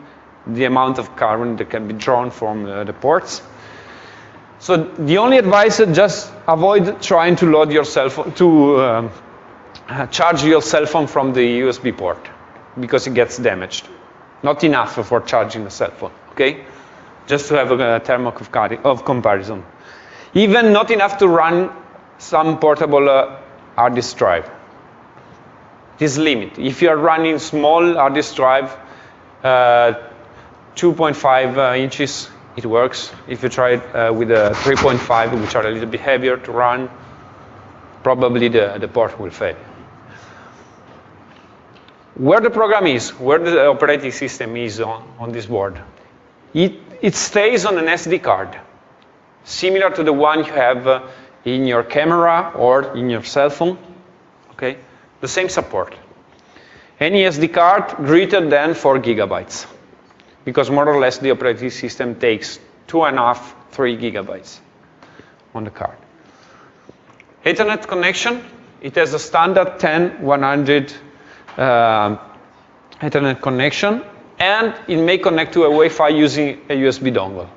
the amount of current that can be drawn from uh, the ports. So the only advice is just avoid trying to load your cell phone, to um, charge your cell phone from the USB port because it gets damaged. Not enough for charging the cell phone, okay? just to have a, term of, of comparison. Even not enough to run some portable uh, hard disk drive. This limit. If you are running small hard disk drive, uh, 2.5 uh, inches, it works. If you try it uh, with a 3.5, which are a little bit heavier to run, probably the, the port will fail. Where the program is, where the operating system is on, on this board. It it stays on an SD card, similar to the one you have uh, in your camera or in your cell phone. Okay, the same support. Any SD card greater than 4 gigabytes, because more or less the operating system takes two and a half, three gigabytes on the card. Ethernet connection, it has a standard 10, 100 uh, Ethernet connection, and it may connect to a Wi-Fi using a USB dongle,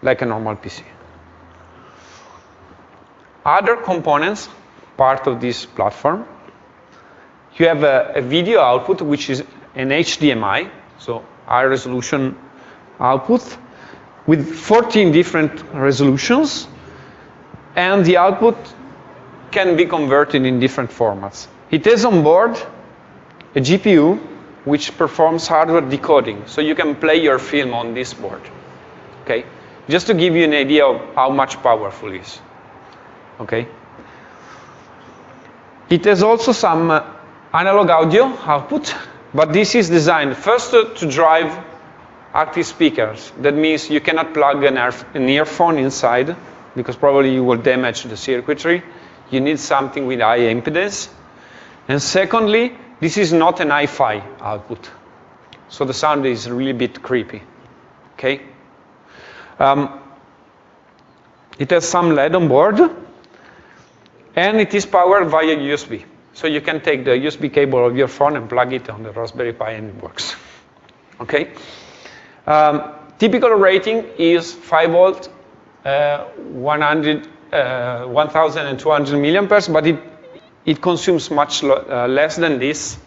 like a normal PC. Other components, part of this platform, you have a, a video output, which is an HDMI, so high resolution output, with 14 different resolutions, and the output can be converted in different formats. It has on board a GPU which performs hardware decoding, so you can play your film on this board. Okay, just to give you an idea of how much powerful it is. Okay. It has also some uh, analog audio output, but this is designed first to, drive active speakers. That means you cannot plug an, an earphone inside because probably you will damage the circuitry. You need something with high impedance. And secondly, this is not an hi-fi output. So the sound is really a bit creepy. Okay? Um, it has some LED on board, and it is powered via USB. So you can take the USB cable of your phone and plug it on the Raspberry Pi and it works. Okay? Um, typical rating is 5 volt, uh, 100, uh, 1200 milliamperes, but it, it consumes much uh, less than this.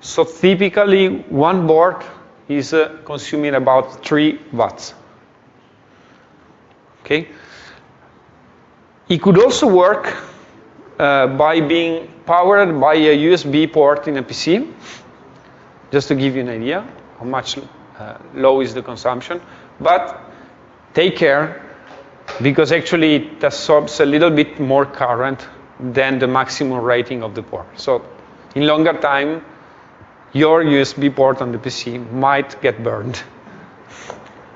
So typically, one board is uh, consuming about 3 watts. Okay? It could also work uh, by being powered by a USB port in a PC, just to give you an idea how much uh, low is the consumption. But take care, because actually it absorbs a little bit more current than the maximum rating of the port. So in longer time, your USB port on the PC might get burned.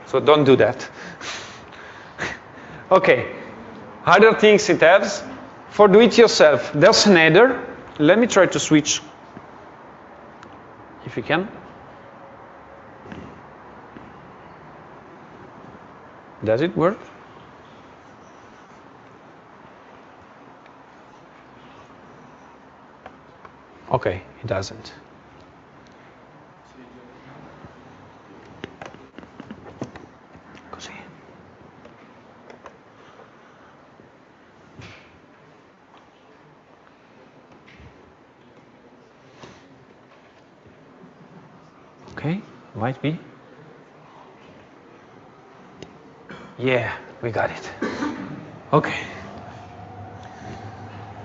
So don't do that. okay, other things it has. For do-it-yourself, there's an header. Let me try to switch, if you can. Does it work? Okay, it doesn't. Okay, might be. Yeah, we got it. Okay.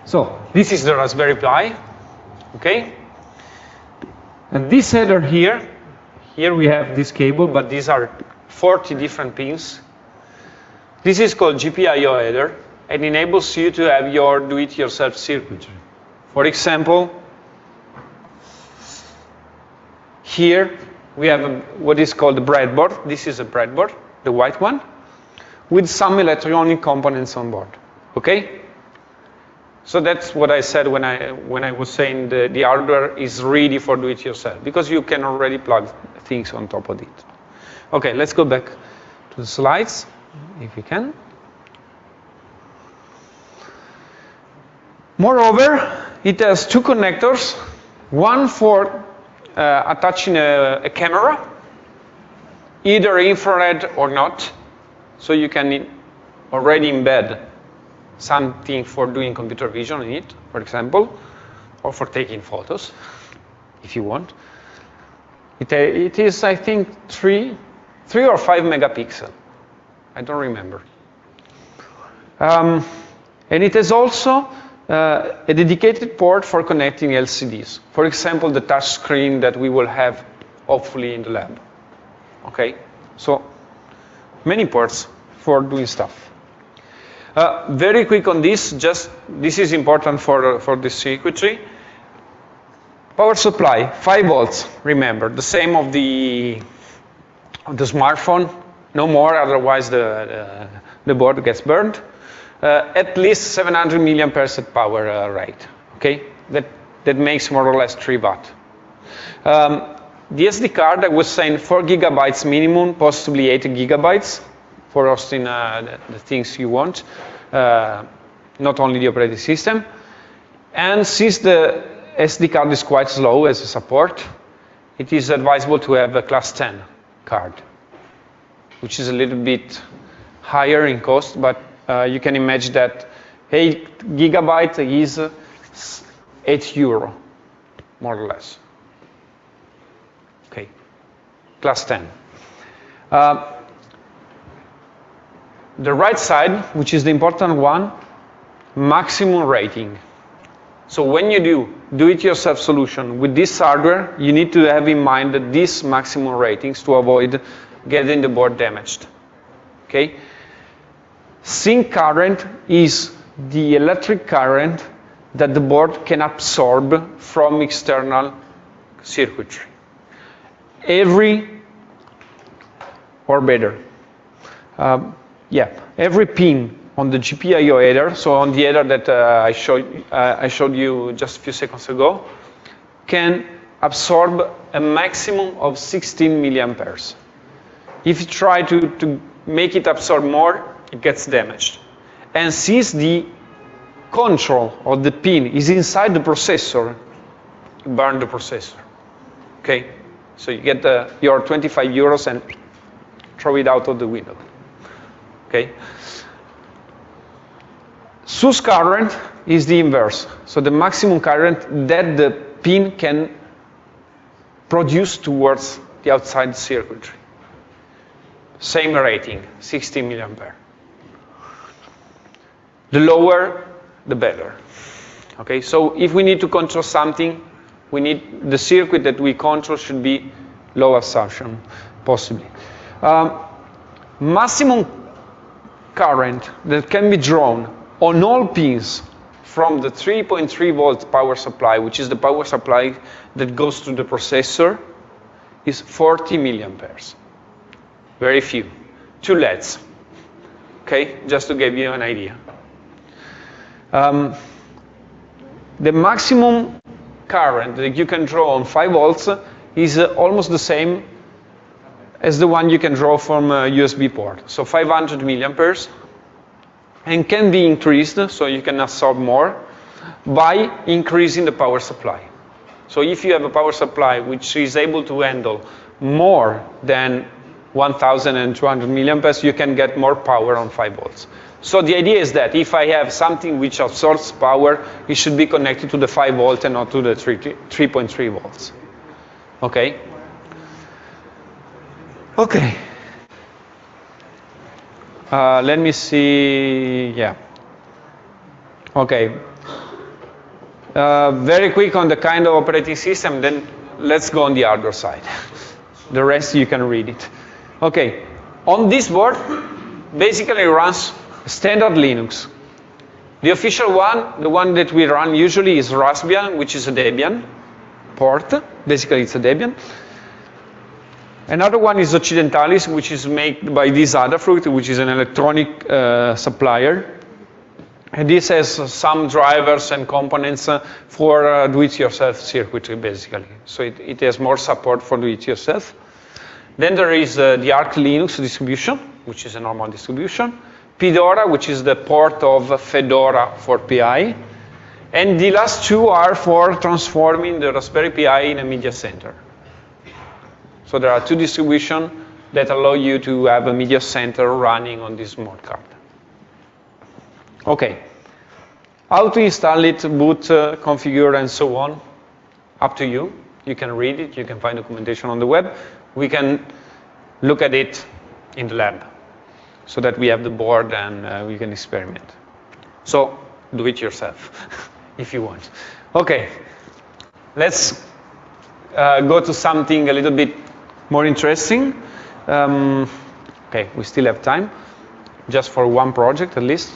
So this is the Raspberry Pi, okay? And this header here, here we have this cable, but these are 40 different pins. This is called GPIO header and enables you to have your do-it-yourself circuitry. For example, here we have a, what is called a breadboard. This is a breadboard, the white one with some electronic components on board. Okay? So that's what I said when I, when I was saying the, the hardware is ready for do-it-yourself, because you can already plug things on top of it. Okay, let's go back to the slides, if we can. Moreover, it has two connectors, one for uh, attaching a, a camera, either infrared or not, so you can already embed something for doing computer vision in it, for example, or for taking photos, if you want. It, uh, it is, I think, three, three or five megapixel. I don't remember. Um, and it has also uh, a dedicated port for connecting LCDs. For example, the touch screen that we will have hopefully in the lab. Okay, so many ports for doing stuff. Uh, very quick on this, just this is important for, for the circuitry. Power supply, 5 volts, remember, the same of the, of the smartphone, no more, otherwise the, the, the board gets burned. Uh, at least 700 million per set power uh, rate. Okay, that that makes more or less three watt. Um, the SD card, I was saying, four gigabytes minimum, possibly eight gigabytes for hosting uh, the, the, things you want, not only the operating system. And since the SD card is quite slow as a support, it is advisable to have a class 10 card, which is a little bit higher in cost, but you can imagine that 8 gigabyte is 8 euro, more or less. Okay, class 10. Uh, the right side, which is the important one, maximum rating. So when you do do-it-yourself solution with this hardware, you need to have in mind that these maximum ratings to avoid getting the board damaged. Okay? Sink current is the electric current that the board can absorb from external circuitry. Every, or better, uh, yeah, every pin on the GPIO header, so on the header that uh, I, showed, uh, I showed you just a few seconds ago, can absorb a maximum of 16 milliamperes. If you try to, to make it absorb more, gets damaged. And since the control of the pin is inside the processor, you burn the processor. Okay? So you get the, your 25 euros and throw it out of the window. Okay? Source current is the inverse. So the maximum current that the pin can produce towards the outside circuitry. Same rating, 60 milliampere. The lower, the better. Okay, so if we need to control something, we need the circuit that we control should be low absorption, possibly. Um, maximum current that can be drawn on all pins from the 3.3 volt power supply, which is the power supply that goes to the processor, is 40 milliamperes. Very few. Two LEDs. Okay, just to give you an idea. Um, the maximum current that you can draw on 5 volts is uh, almost the same as the one you can draw from a USB port. So 500 milliamperes and can be increased, so you can absorb more, by increasing the power supply. So if you have a power supply which is able to handle more than 1,200 milliamperes, you can get more power on 5 volts. So the idea is that if I have something which absorbs power, it should be connected to the 5 volt and not to the 3.3 volts. Okay? Okay. Uh, let me see, yeah. Okay. Uh, very quick on the kind of operating system, then let's go on the hardware side. the rest you can read it. Okay, on this board, basically runs standard Linux. The official one, the one that we run usually is Raspbian, which is a Debian port. Basically, it's a Debian. Another one is Occidentalis, which is made by this Adafruit, which is an electronic uh, supplier. And this has some drivers and components uh, for uh, do-it-yourself circuitry, basically. So it, it, has more support for do-it-yourself. Then there is uh, the Arch Linux distribution, which is a normal distribution. Pidora, which is the port of Fedora for Pi. And the last two are for transforming the Raspberry Pi in a media center. So there are two distributions that allow you to have a media center running on this smart card. Okay. How to install it, boot, uh, configure, and so on, up to you. You can read it, you can find documentation on the web. We can look at it in the lab so that we have the board and uh, we can experiment. So do it yourself if you want. Okay, let's uh, go to something a little bit more interesting. Um, okay, we still have time, just for one project at least.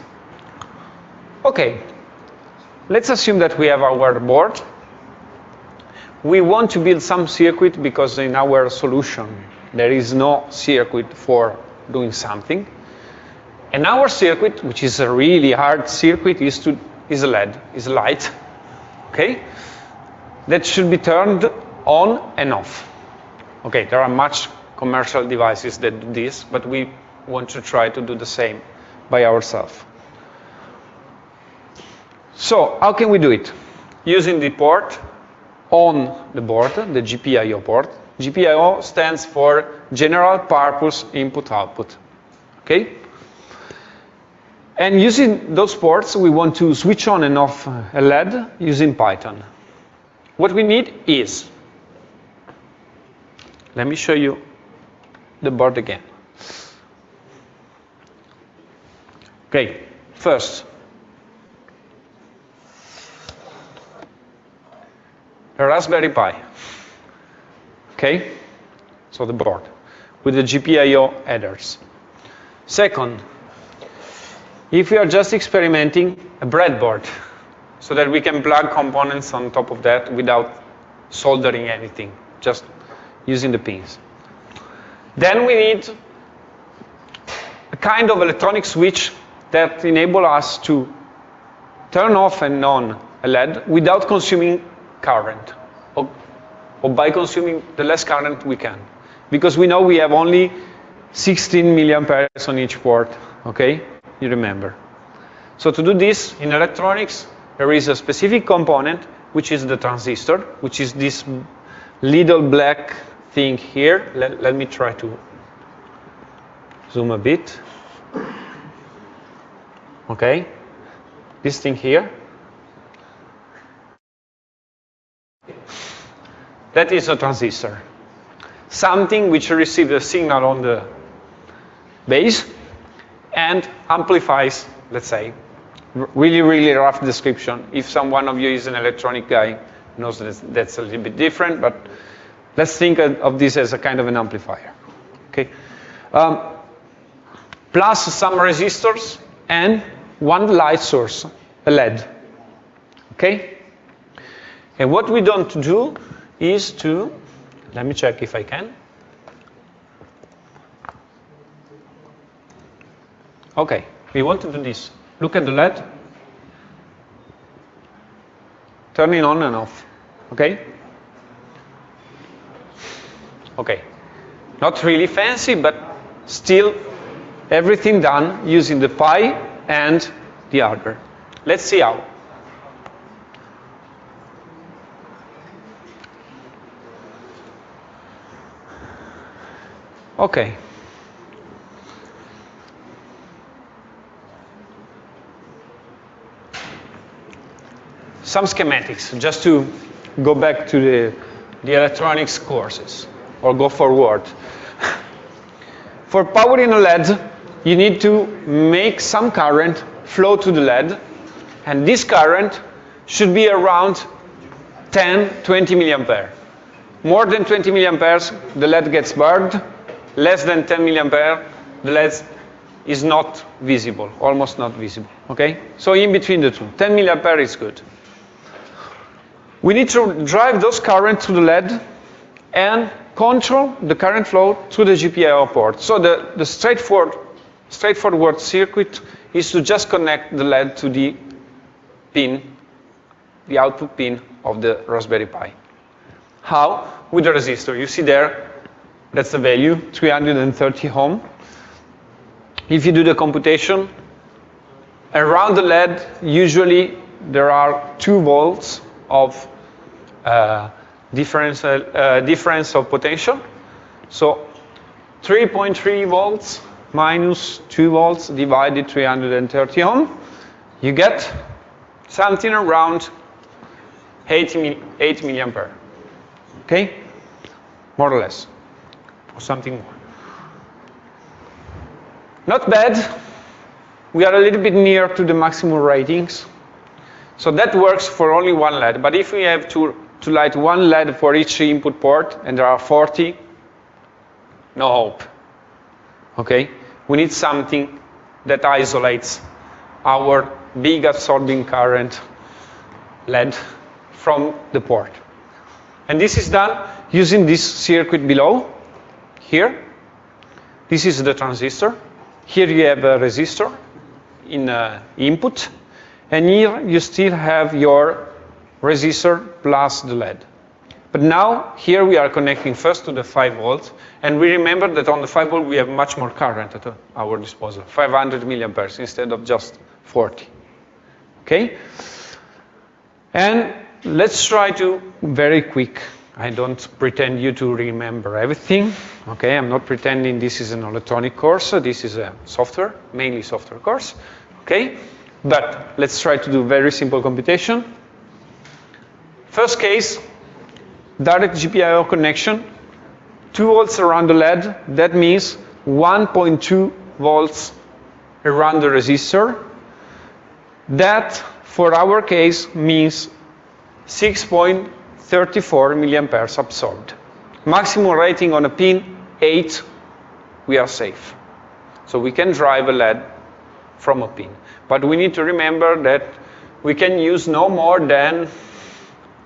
Okay, let's assume that we have our board. We want to build some circuit because in our solution there is no circuit for doing something. And our circuit, which is a really hard circuit, is, to, is LED, is light, okay? That should be turned on and off. Okay, there are much commercial devices that do this, but we want to try to do the same by ourselves. So how can we do it? Using the port on the board, the GPIO port. GPIO stands for General Purpose Input Output. Okay? And using those ports, we want to switch on and off uh, a LED using Python. What we need is, let me show you the board again. Okay, first, a Raspberry Pi. Okay, so the board with the GPIO headers. Second, if we are just experimenting, a breadboard, so that we can plug components on top of that without soldering anything, just using the pins. Then we need a kind of electronic switch that enable us to turn off and on a LED without consuming current, or, or by consuming the less current we can. Because we know we have only 16 milliamperes on each port, okay? You remember. So to do this in electronics, there is a specific component, which is the transistor, which is this little black thing here. Let, let me try to zoom a bit. Okay, this thing here. That is a transistor. Something which receives a signal on the base and amplifies, let's say, really, really rough description. If someone of you is an electronic guy, knows that that's a little bit different, but let's think of this as a kind of an amplifier. Okay, um, plus some resistors and one light source, a LED. Okay, and what we don't do is to let me check if I can. Okay, we want to do this. Look at the LED. Turn it on and off. Okay? Okay. Not really fancy, but still everything done using the Pi and the hardware. Let's see how. Okay. Some schematics, just to go back to the, the electronics courses, or go forward. For powering a LED, you need to make some current flow to the LED, and this current should be around 10, 20 milliampere. More than 20 milliamperes, the LED gets burned. Less than 10 milliampere, the LED is not visible, almost not visible, okay? So in between the two, 10 milliampere is good. We need to drive those currents to the LED and control the current flow through the GPIO port. So the, the straightforward, straightforward circuit is to just connect the LED to the pin, the output pin of the Raspberry Pi. How? With the resistor. You see there, that's the value, 330 ohm. If you do the computation, around the LED, usually there are two volts of difference, uh, difference of potential. So 3.3 volts minus 2 volts divided 330 ohm, you get something around 8, 8 milliampere. Okay? More or less. Or something more. Not bad. We are a little bit near to the maximum ratings. So that works for only one LED. But if we have to to light one LED for each input port, and there are 40, no hope. Okay? We need something that isolates our big absorbing current LED from the port. And this is done using this circuit below, here. This is the transistor. Here you have a resistor in uh, input, and here you still have your resistor plus the LED. But now, here we are connecting first to the 5 volts, and we remember that on the 5 volt we have much more current at our disposal, 500 milliamperes instead of just 40. Okay? And let's try to, very quick, I don't pretend you to remember everything. Okay, I'm not pretending this is an electronic course, this is a software, mainly software course. Okay, but let's try to do very simple computation. First case, direct GPIO connection, 2 volts around the LED, that means 1.2 volts around the resistor. That, for our case, means 6.34 milliamperes absorbed. Maximum rating on a pin, 8, we are safe. So we can drive a LED from a pin. But we need to remember that we can use no more than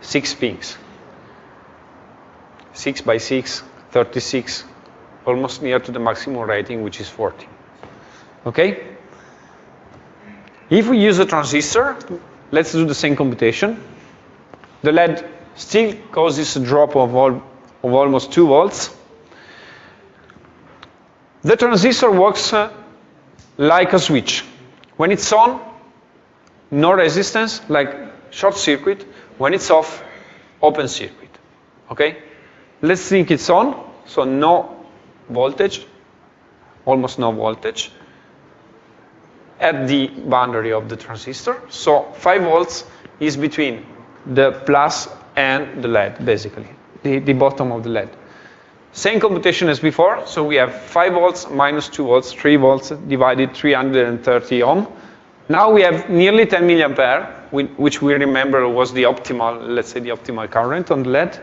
6 pins. 6 by 6, 36, almost near to the maximum rating, which is 40. Okay? If we use a transistor, let's do the same computation. The LED still causes a drop of, all, of almost 2 volts. The transistor works uh, like a switch. When it's on, no resistance, like short circuit. When it's off, open circuit. Okay? Let's think it's on, so no voltage, almost no voltage at the boundary of the transistor. So 5 volts is between the plus and the LED, basically, the, the bottom of the LED. Same computation as before, so we have 5 volts minus 2 volts, 3 volts divided 330 ohm. Now we have nearly 10 milliampere, which we remember was the optimal, let's say the optimal current on the LED.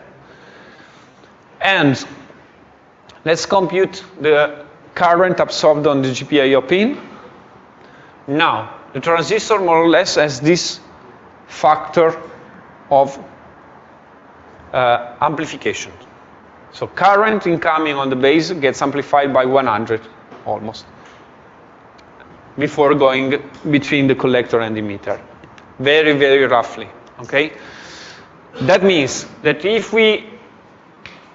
And let's compute the current absorbed on the GPIO pin. Now, the transistor more or less has this factor of uh, amplification. So current incoming on the base gets amplified by 100 almost before going between the collector and the emitter. Very, very roughly, okay? That means that if we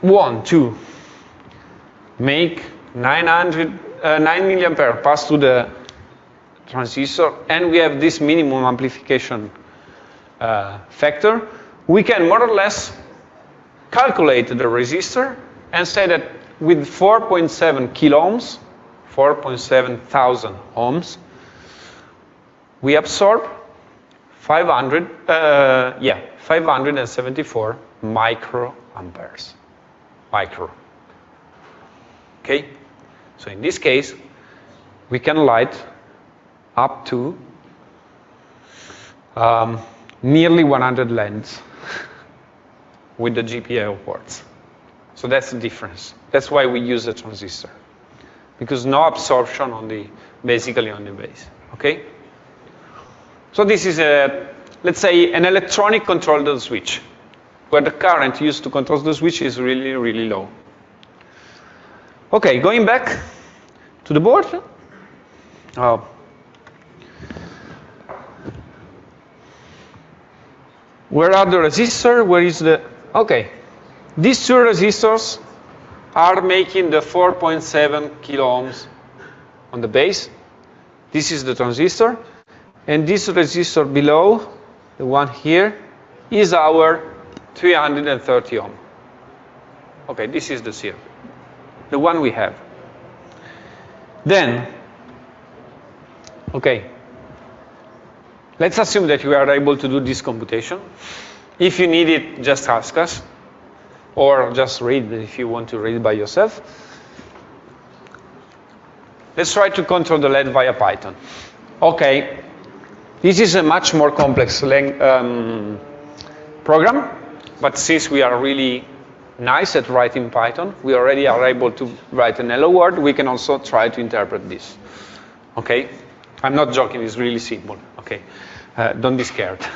want to make 900, uh, 9 milliampere pass through the transistor and we have this minimum amplification uh, factor, we can more or less calculate the resistor and say that with 4.7 kilo ohms, 4.7 thousand ohms, we absorb 500, uh, yeah, 574 microamperes. Micro. Okay? So in this case, we can light up to um, nearly 100 LEDs with the GPIO ports. So that's the difference. That's why we use a transistor. Because no absorption on the, basically on the base, okay? So this is a, let's say, an electronic controlled switch, where the current used to control the switch is really, really low. Okay, going back to the board. Oh. Where are the resistors? Where is the Okay, these two resistors are making the 4.7 kilo ohms on the base. This is the transistor. And this resistor below, the one here, is our 330 ohm. Okay, this is the circuit, the one we have. Then, okay, let's assume that you are able to do this computation. If you need it, just ask us. Or just read if you want to read by yourself. Let's try to control the LED via Python. Okay, this is a much more complex um, program, but since we are really nice at writing Python, we already are able to write an hello world, we can also try to interpret this. Okay? I'm not joking, it's really simple. Okay? Uh, don't be scared.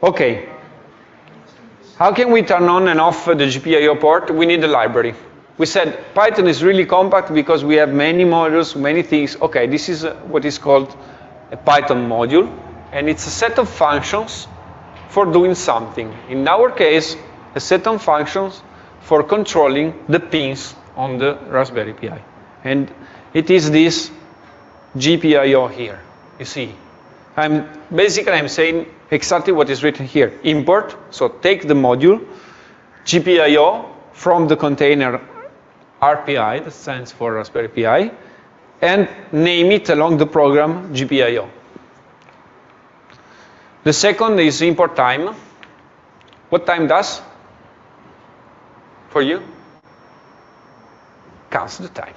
Okay. How can we turn on and off the GPIO port? We need a library. we said Python is really compact because we have many modules, many things. Okay, this is what is called a Python module, and it's a set of functions for doing something. In our case, a set of functions for controlling the pins on the Raspberry Pi. And it is this GPIO here, you see. I'm basically I'm saying exactly what is written here. Import, so take the module, GPIO from the container RPI, that stands for Raspberry Pi, and name it along the program GPIO. The second is import time. What time does? For you? Counts the time.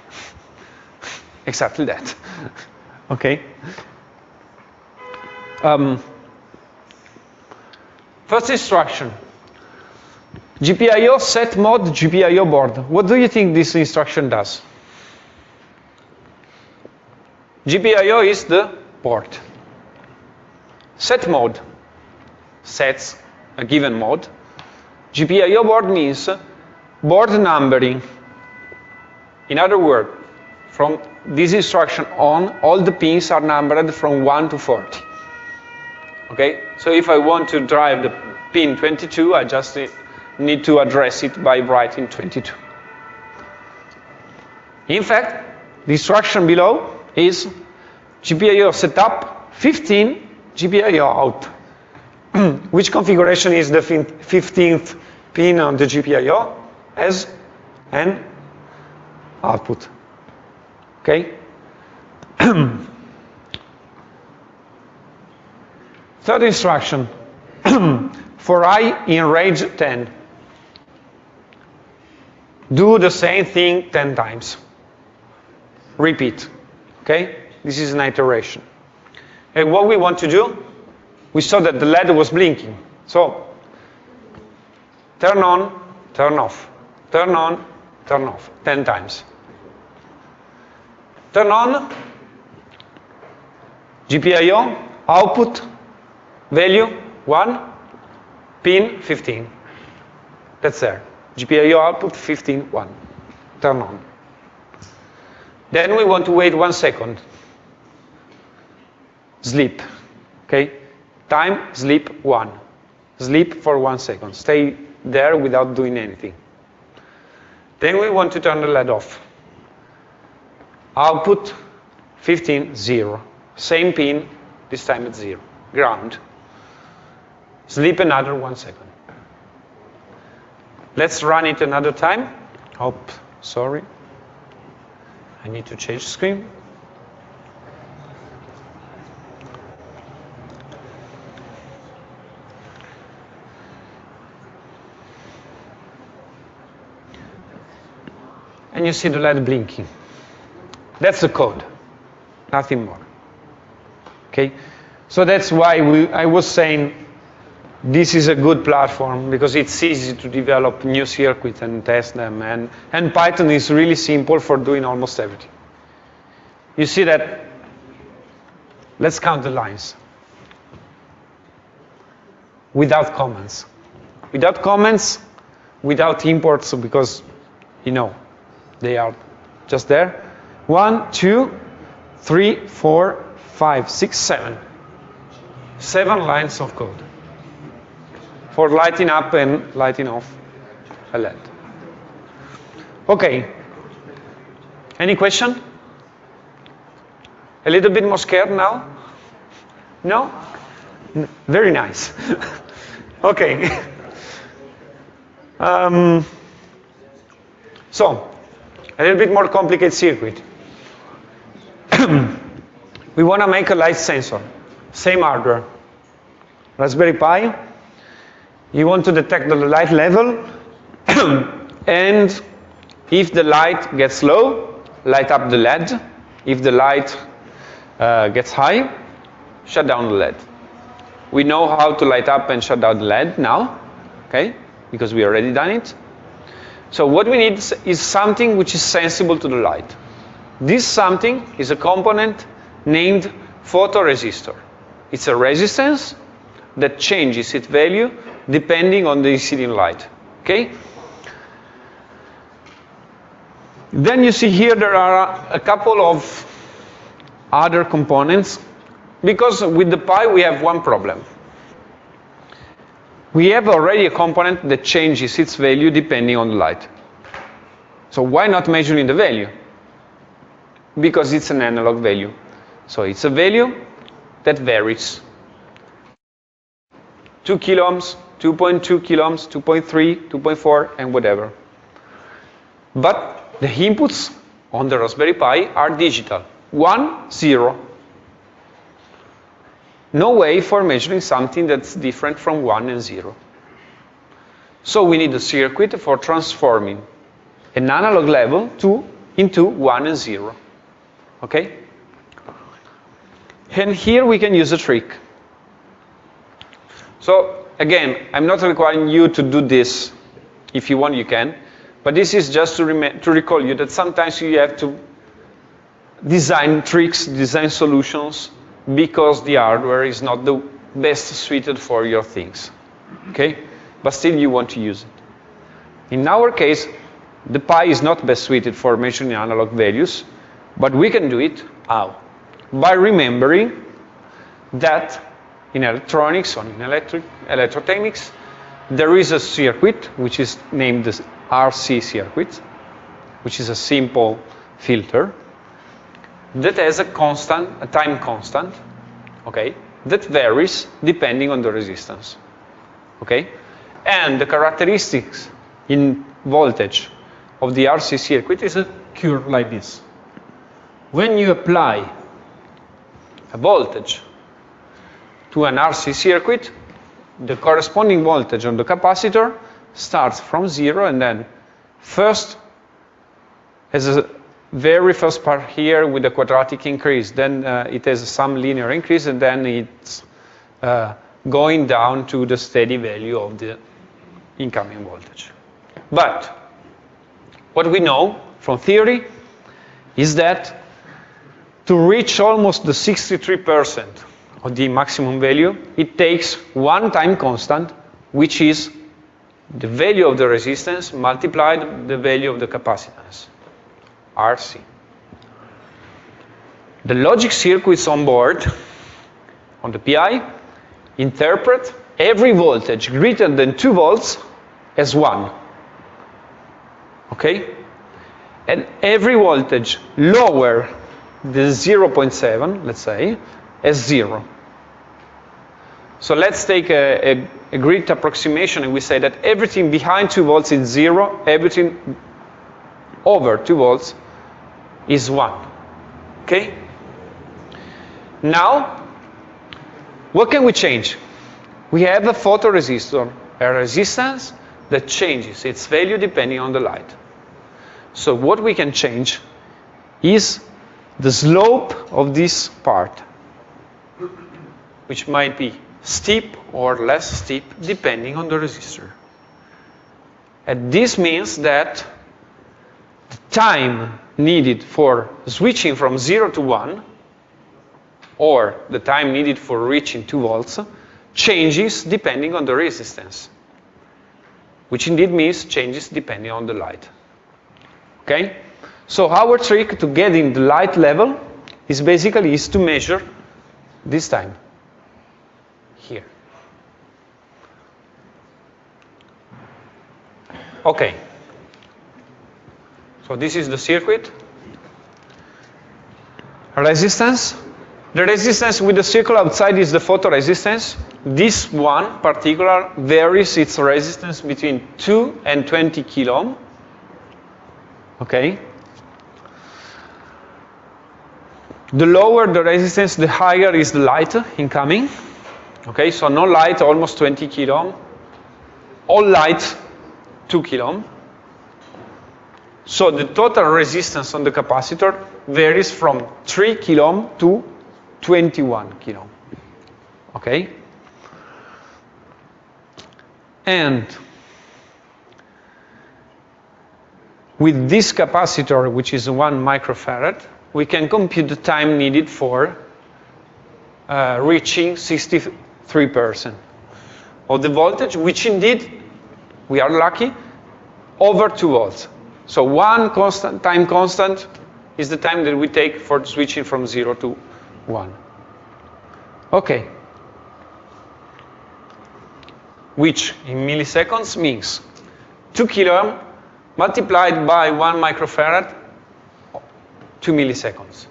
exactly that. okay? Um, first instruction. GPIO set mode GPIO board. What do you think this instruction does? GPIO is the port. Set mode sets a given mode. GPIO board means board numbering. In other words, from this instruction on, all the pins are numbered from 1 to 40. Okay? So if I want to drive the pin 22, I just need to address it by writing 22. In fact, the instruction below is GPIO setup 15, GPIO out. Which configuration is the 15th pin on the GPIO as an output. Okay? Third instruction, for i in range 10 do the same thing 10 times. Repeat. Okay? This is an iteration. And what we want to do, we saw that the LED was blinking. So, turn on, turn off, turn on, turn off, 10 times. Turn on, GPIO, output, value, 1, pin, 15. That's there. GPIO output 15, 1. Turn on. Then we want to wait one second. Sleep. Okay? Time, sleep, one. Sleep for one second. Stay there without doing anything. Then we want to turn the LED off. Output 15, 0. Same pin, this time it's 0. Ground. Sleep another one second. Let's run it another time. Oh, sorry. I need to change screen. And you see the light blinking. That's the code, nothing more. Okay? So that's why we, I was saying this is a good platform because it's easy to develop new circuits and test them. And, and Python is really simple for doing almost everything. You see that, let's count the lines. Without comments. Without comments, without imports, because, you know, they are just there. One, two, three, four, five, six, seven. Seven lines of code for lighting up and lighting off a LED. Okay. Any question? A little bit more scared now? No? Very nice. okay. um, so, a little bit more complicated circuit. we want to make a light sensor. Same hardware. Raspberry Pi, you want to detect the light level, and if the light gets low, light up the LED. If the light uh, gets high, shut down the LED. We know how to light up and shut down the LED now, okay, because we already done it. So what we need is something which is sensible to the light. This something is a component named photoresistor. It's a resistance that changes its value depending on the incident light. Okay? Then you see here there are a couple of other components because with the Pi we have one problem. We have already a component that changes its value depending on the light. So why not measuring the value? Because it's an analog value. So it's a value that varies. 2 kiloohms, 2.2 kiloohms, 2.3, 2.4, and whatever. But the inputs on the Raspberry Pi are digital. 1, 0. No way for measuring something that's different from 1 and 0. So we need a circuit for transforming an analog level to, into 1 and 0. Okay? And here we can use a trick. So again, I'm not requiring you to do this. If you want, you can. But this is just to, to recall you that sometimes you have to design tricks, design solutions, because the hardware is not the best suited for your things. Okay? But still you want to use it. In our case, the Pi is not best suited for measuring analog values, but we can do it how? By remembering that in electronics or in electric, electrotechnics, there is a circuit which is named the RC circuit, which is a simple filter that has a constant, a time constant, okay, that varies depending on the resistance, okay? And the characteristics in voltage of the RC circuit is a curve like this. When you apply a voltage to an RC circuit, the corresponding voltage on the capacitor starts from zero and then first has a very first part here with a quadratic increase, then uh, it has some linear increase and then it's uh, going down to the steady value of the incoming voltage. But what we know from theory is that to reach almost the 63% of the maximum value, it takes one time constant, which is the value of the resistance multiplied the value of the capacitance, RC. The logic circuits on board, on the Pi, interpret every voltage greater than 2 volts as 1. Okay? And every voltage lower than 0.7, let's say, as 0. So let's take a, a, a grid approximation and we say that everything behind 2 volts is 0, everything over 2 volts is 1. Okay? Now, what can we change? We have a photoresistor, a resistance that changes its value depending on the light. So what we can change is the slope of this part, which might be steep or less steep depending on the resistor. And this means that the time needed for switching from 0 to 1 or the time needed for reaching 2 volts changes depending on the resistance, which indeed means changes depending on the light. Okay? So our trick to getting the light level is basically is to measure this time here. Okay. So this is the circuit. Resistance. The resistance with the circle outside is the photoresistance. This one particular varies its resistance between 2 and 20 kilo. Okay. The lower the resistance, the higher is the light incoming. Okay, so no light, almost 20 kilo. All light, 2 kilo. So the total resistance on the capacitor varies from 3 kilo to 21 kilo. Okay? And with this capacitor, which is 1 microfarad, we can compute the time needed for uh, reaching 63% of the voltage, which indeed, we are lucky, over 2 volts. So one constant, time constant is the time that we take for switching from 0 to 1. Okay. Which in milliseconds means 2 kilo multiplied by 1 microfarad, 2 milliseconds.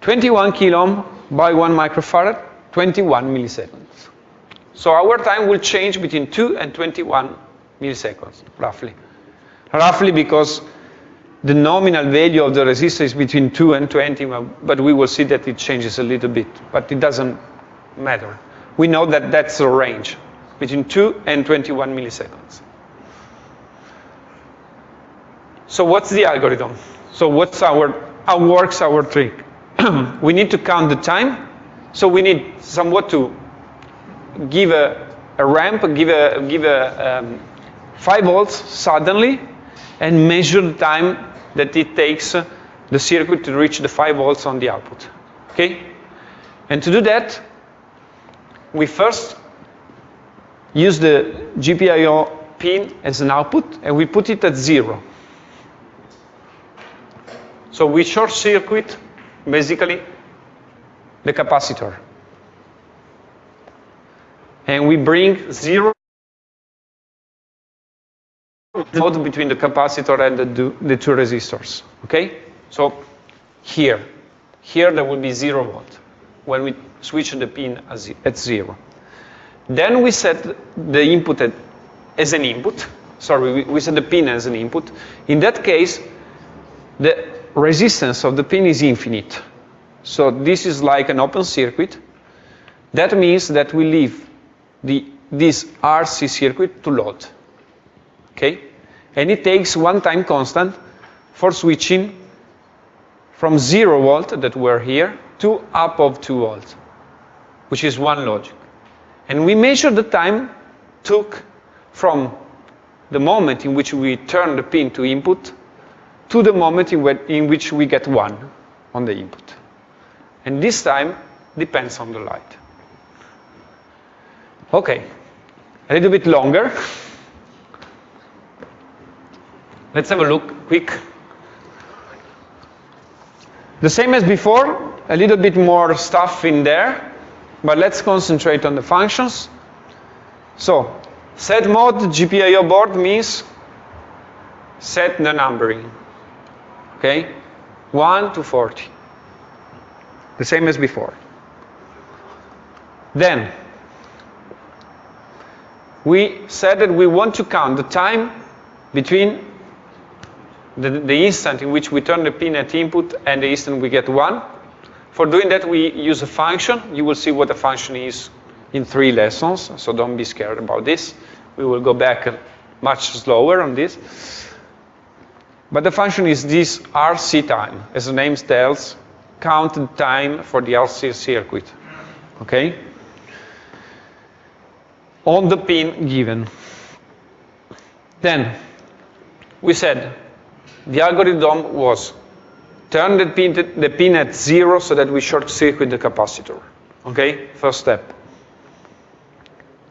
21 kilo by 1 microfarad, 21 milliseconds. So our time will change between 2 and 21 milliseconds, roughly. Roughly because the nominal value of the resistor is between 2 and 20, but we will see that it changes a little bit, but it doesn't matter. We know that that's the range, between 2 and 21 milliseconds. So what's the algorithm? So what's our, how works our trick? we need to count the time, so we need somewhat to give a, a ramp, give a, give a um, 5 volts suddenly, and measure the time that it takes the circuit to reach the 5 volts on the output. Okay? And to do that, we first use the GPIO pin as an output, and we put it at zero. So we short circuit, basically, the capacitor. And we bring zero node between the capacitor and the, the two resistors. Okay? So here, here there will be zero volt when we switch the pin at zero. Then we set the input at, as an input. Sorry, we, we set the pin as an input. In that case, the resistance of the pin is infinite. So this is like an open circuit. That means that we leave the, this RC circuit to load. Okay? And it takes one time constant for switching from 0 volt that were here to up of 2 volts, which is one logic. And we measure the time took from the moment in which we turn the pin to input to the moment in, in which we get 1 on the input. And this time depends on the light. Okay, a little bit longer. Let's have a look quick. The same as before, a little bit more stuff in there, but let's concentrate on the functions. So, set mode GPIO board means set the numbering. Okay? 1 to 40. The same as before. Then, we said that we want to count the time between the, the instant in which we turn the pin at input and the instant we get 1. For doing that, we use a function. You will see what the function is in three lessons, so don't be scared about this. We will go back much slower on this. But the function is this RC time. As the name tells, count the time for the RC circuit. Okay? On the pin given. Then, we said the algorithm was turn the pin, the pin at zero so that we short circuit the capacitor. Okay, first step.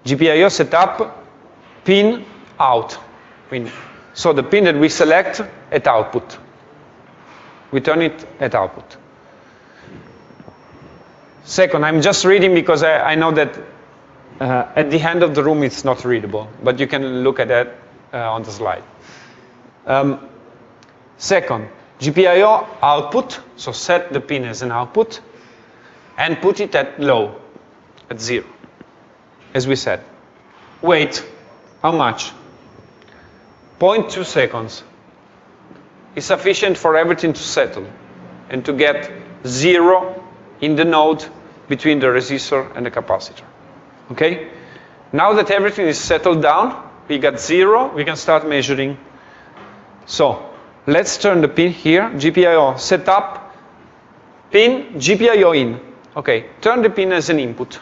GPIO setup, pin out. So the pin that we select at output. We turn it at output. Second, I'm just reading because I, I know that at the end of the room it's not readable, but you can look at that uh, on the slide. Um, Second, GPIO output, so set the pin as an output, and put it at low, at zero, as we said. Wait, how much? 0.2 seconds is sufficient for everything to settle and to get zero in the node between the resistor and the capacitor. Okay? Now that everything is settled down, we got zero, we can start measuring. So, Let's turn the pin here, GPIO setup, pin, GPIO in. Okay, turn the pin as an input.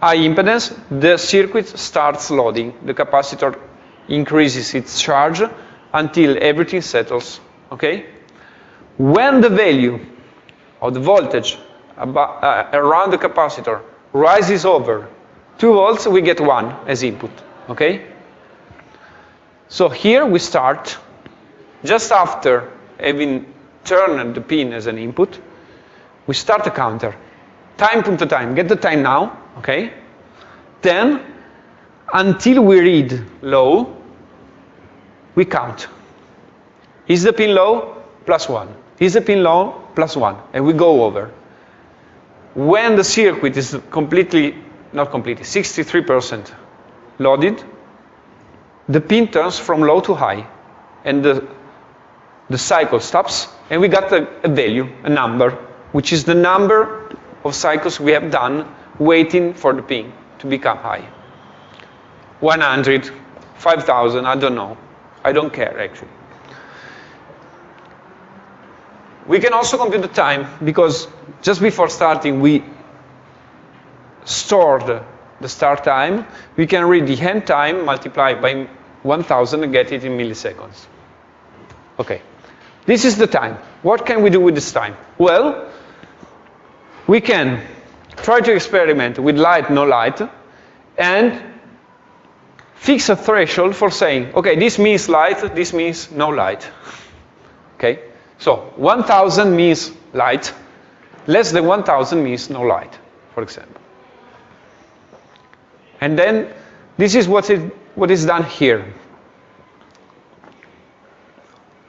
High impedance, the circuit starts loading. The capacitor increases its charge until everything settles. Okay? When the value of the voltage uh, around the capacitor rises over 2 volts, we get 1 as input. Okay? So here we start just after having turned the pin as an input, we start a counter. Time to time, get the time now, okay? Then, until we read low, we count. Is the pin low? Plus one. Is the pin low? Plus one. And we go over. When the circuit is completely, not completely, 63% loaded, the pin turns from low to high. And the, the cycle stops, and we got a, a value, a number, which is the number of cycles we have done waiting for the pin to become high. 100, 5,000, I don't know. I don't care, actually. We can also compute the time, because just before starting, we stored the start time. We can read the end time multiplied by 1,000 and get it in milliseconds. Okay. This is the time. What can we do with this time? Well, we can try to experiment with light, no light, and fix a threshold for saying, okay, this means light, this means no light. Okay? So 1,000 means light, less than 1,000 means no light, for example. And then this is what, it, what is done here.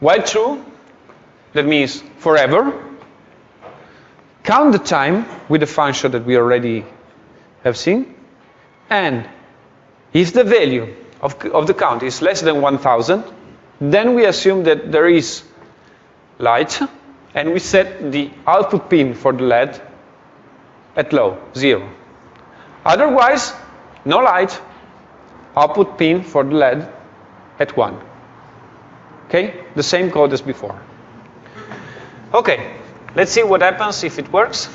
While true, that means forever, count the time with the function that we already have seen, and if the value of, of the count is less than 1,000, then we assume that there is light, and we set the output pin for the LED at low, zero. Otherwise, no light, output pin for the LED at one. Okay, the same code as before. Okay, let's see what happens if it works.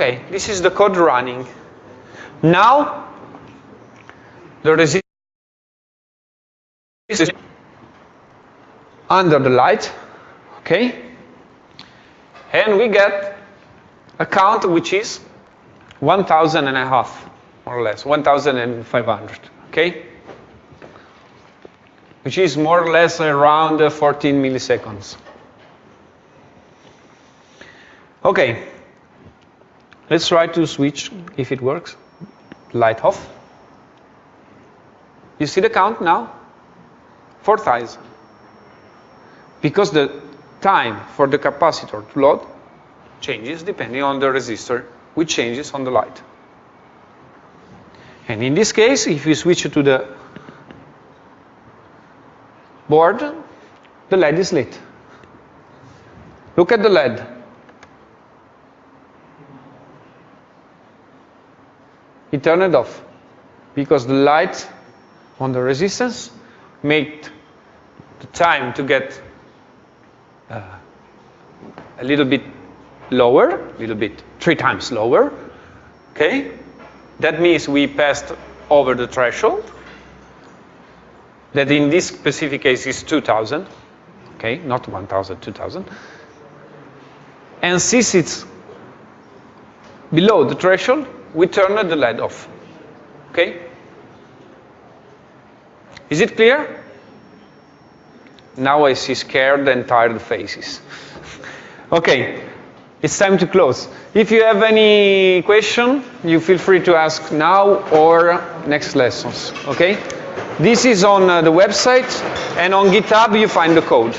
Okay, this is the code running. Now, the resistance is under the light, okay? And we get a count which is 1,000 and a half, more or less, 1,500, okay? Which is more or less around 14 milliseconds. Okay, Let's try to switch if it works. Light off. You see the count now? Four 4,000. Because the time for the capacitor to load changes depending on the resistor, which changes on the light. And in this case, if you switch to the board, the LED is lit. Look at the LED. He turned it off because the light on the resistance made the time to get uh, a little bit lower, a little bit, three times lower, okay? That means we passed over the threshold, that in this specific case is 2000, okay, not 1000, 2000. And since it's below the threshold, we turn the LED off. Okay? Is it clear? Now I see scared and tired faces. okay, it's time to close. If you have any question, you feel free to ask now or next lessons. Okay? This is on uh, the website, and on GitHub you find the code.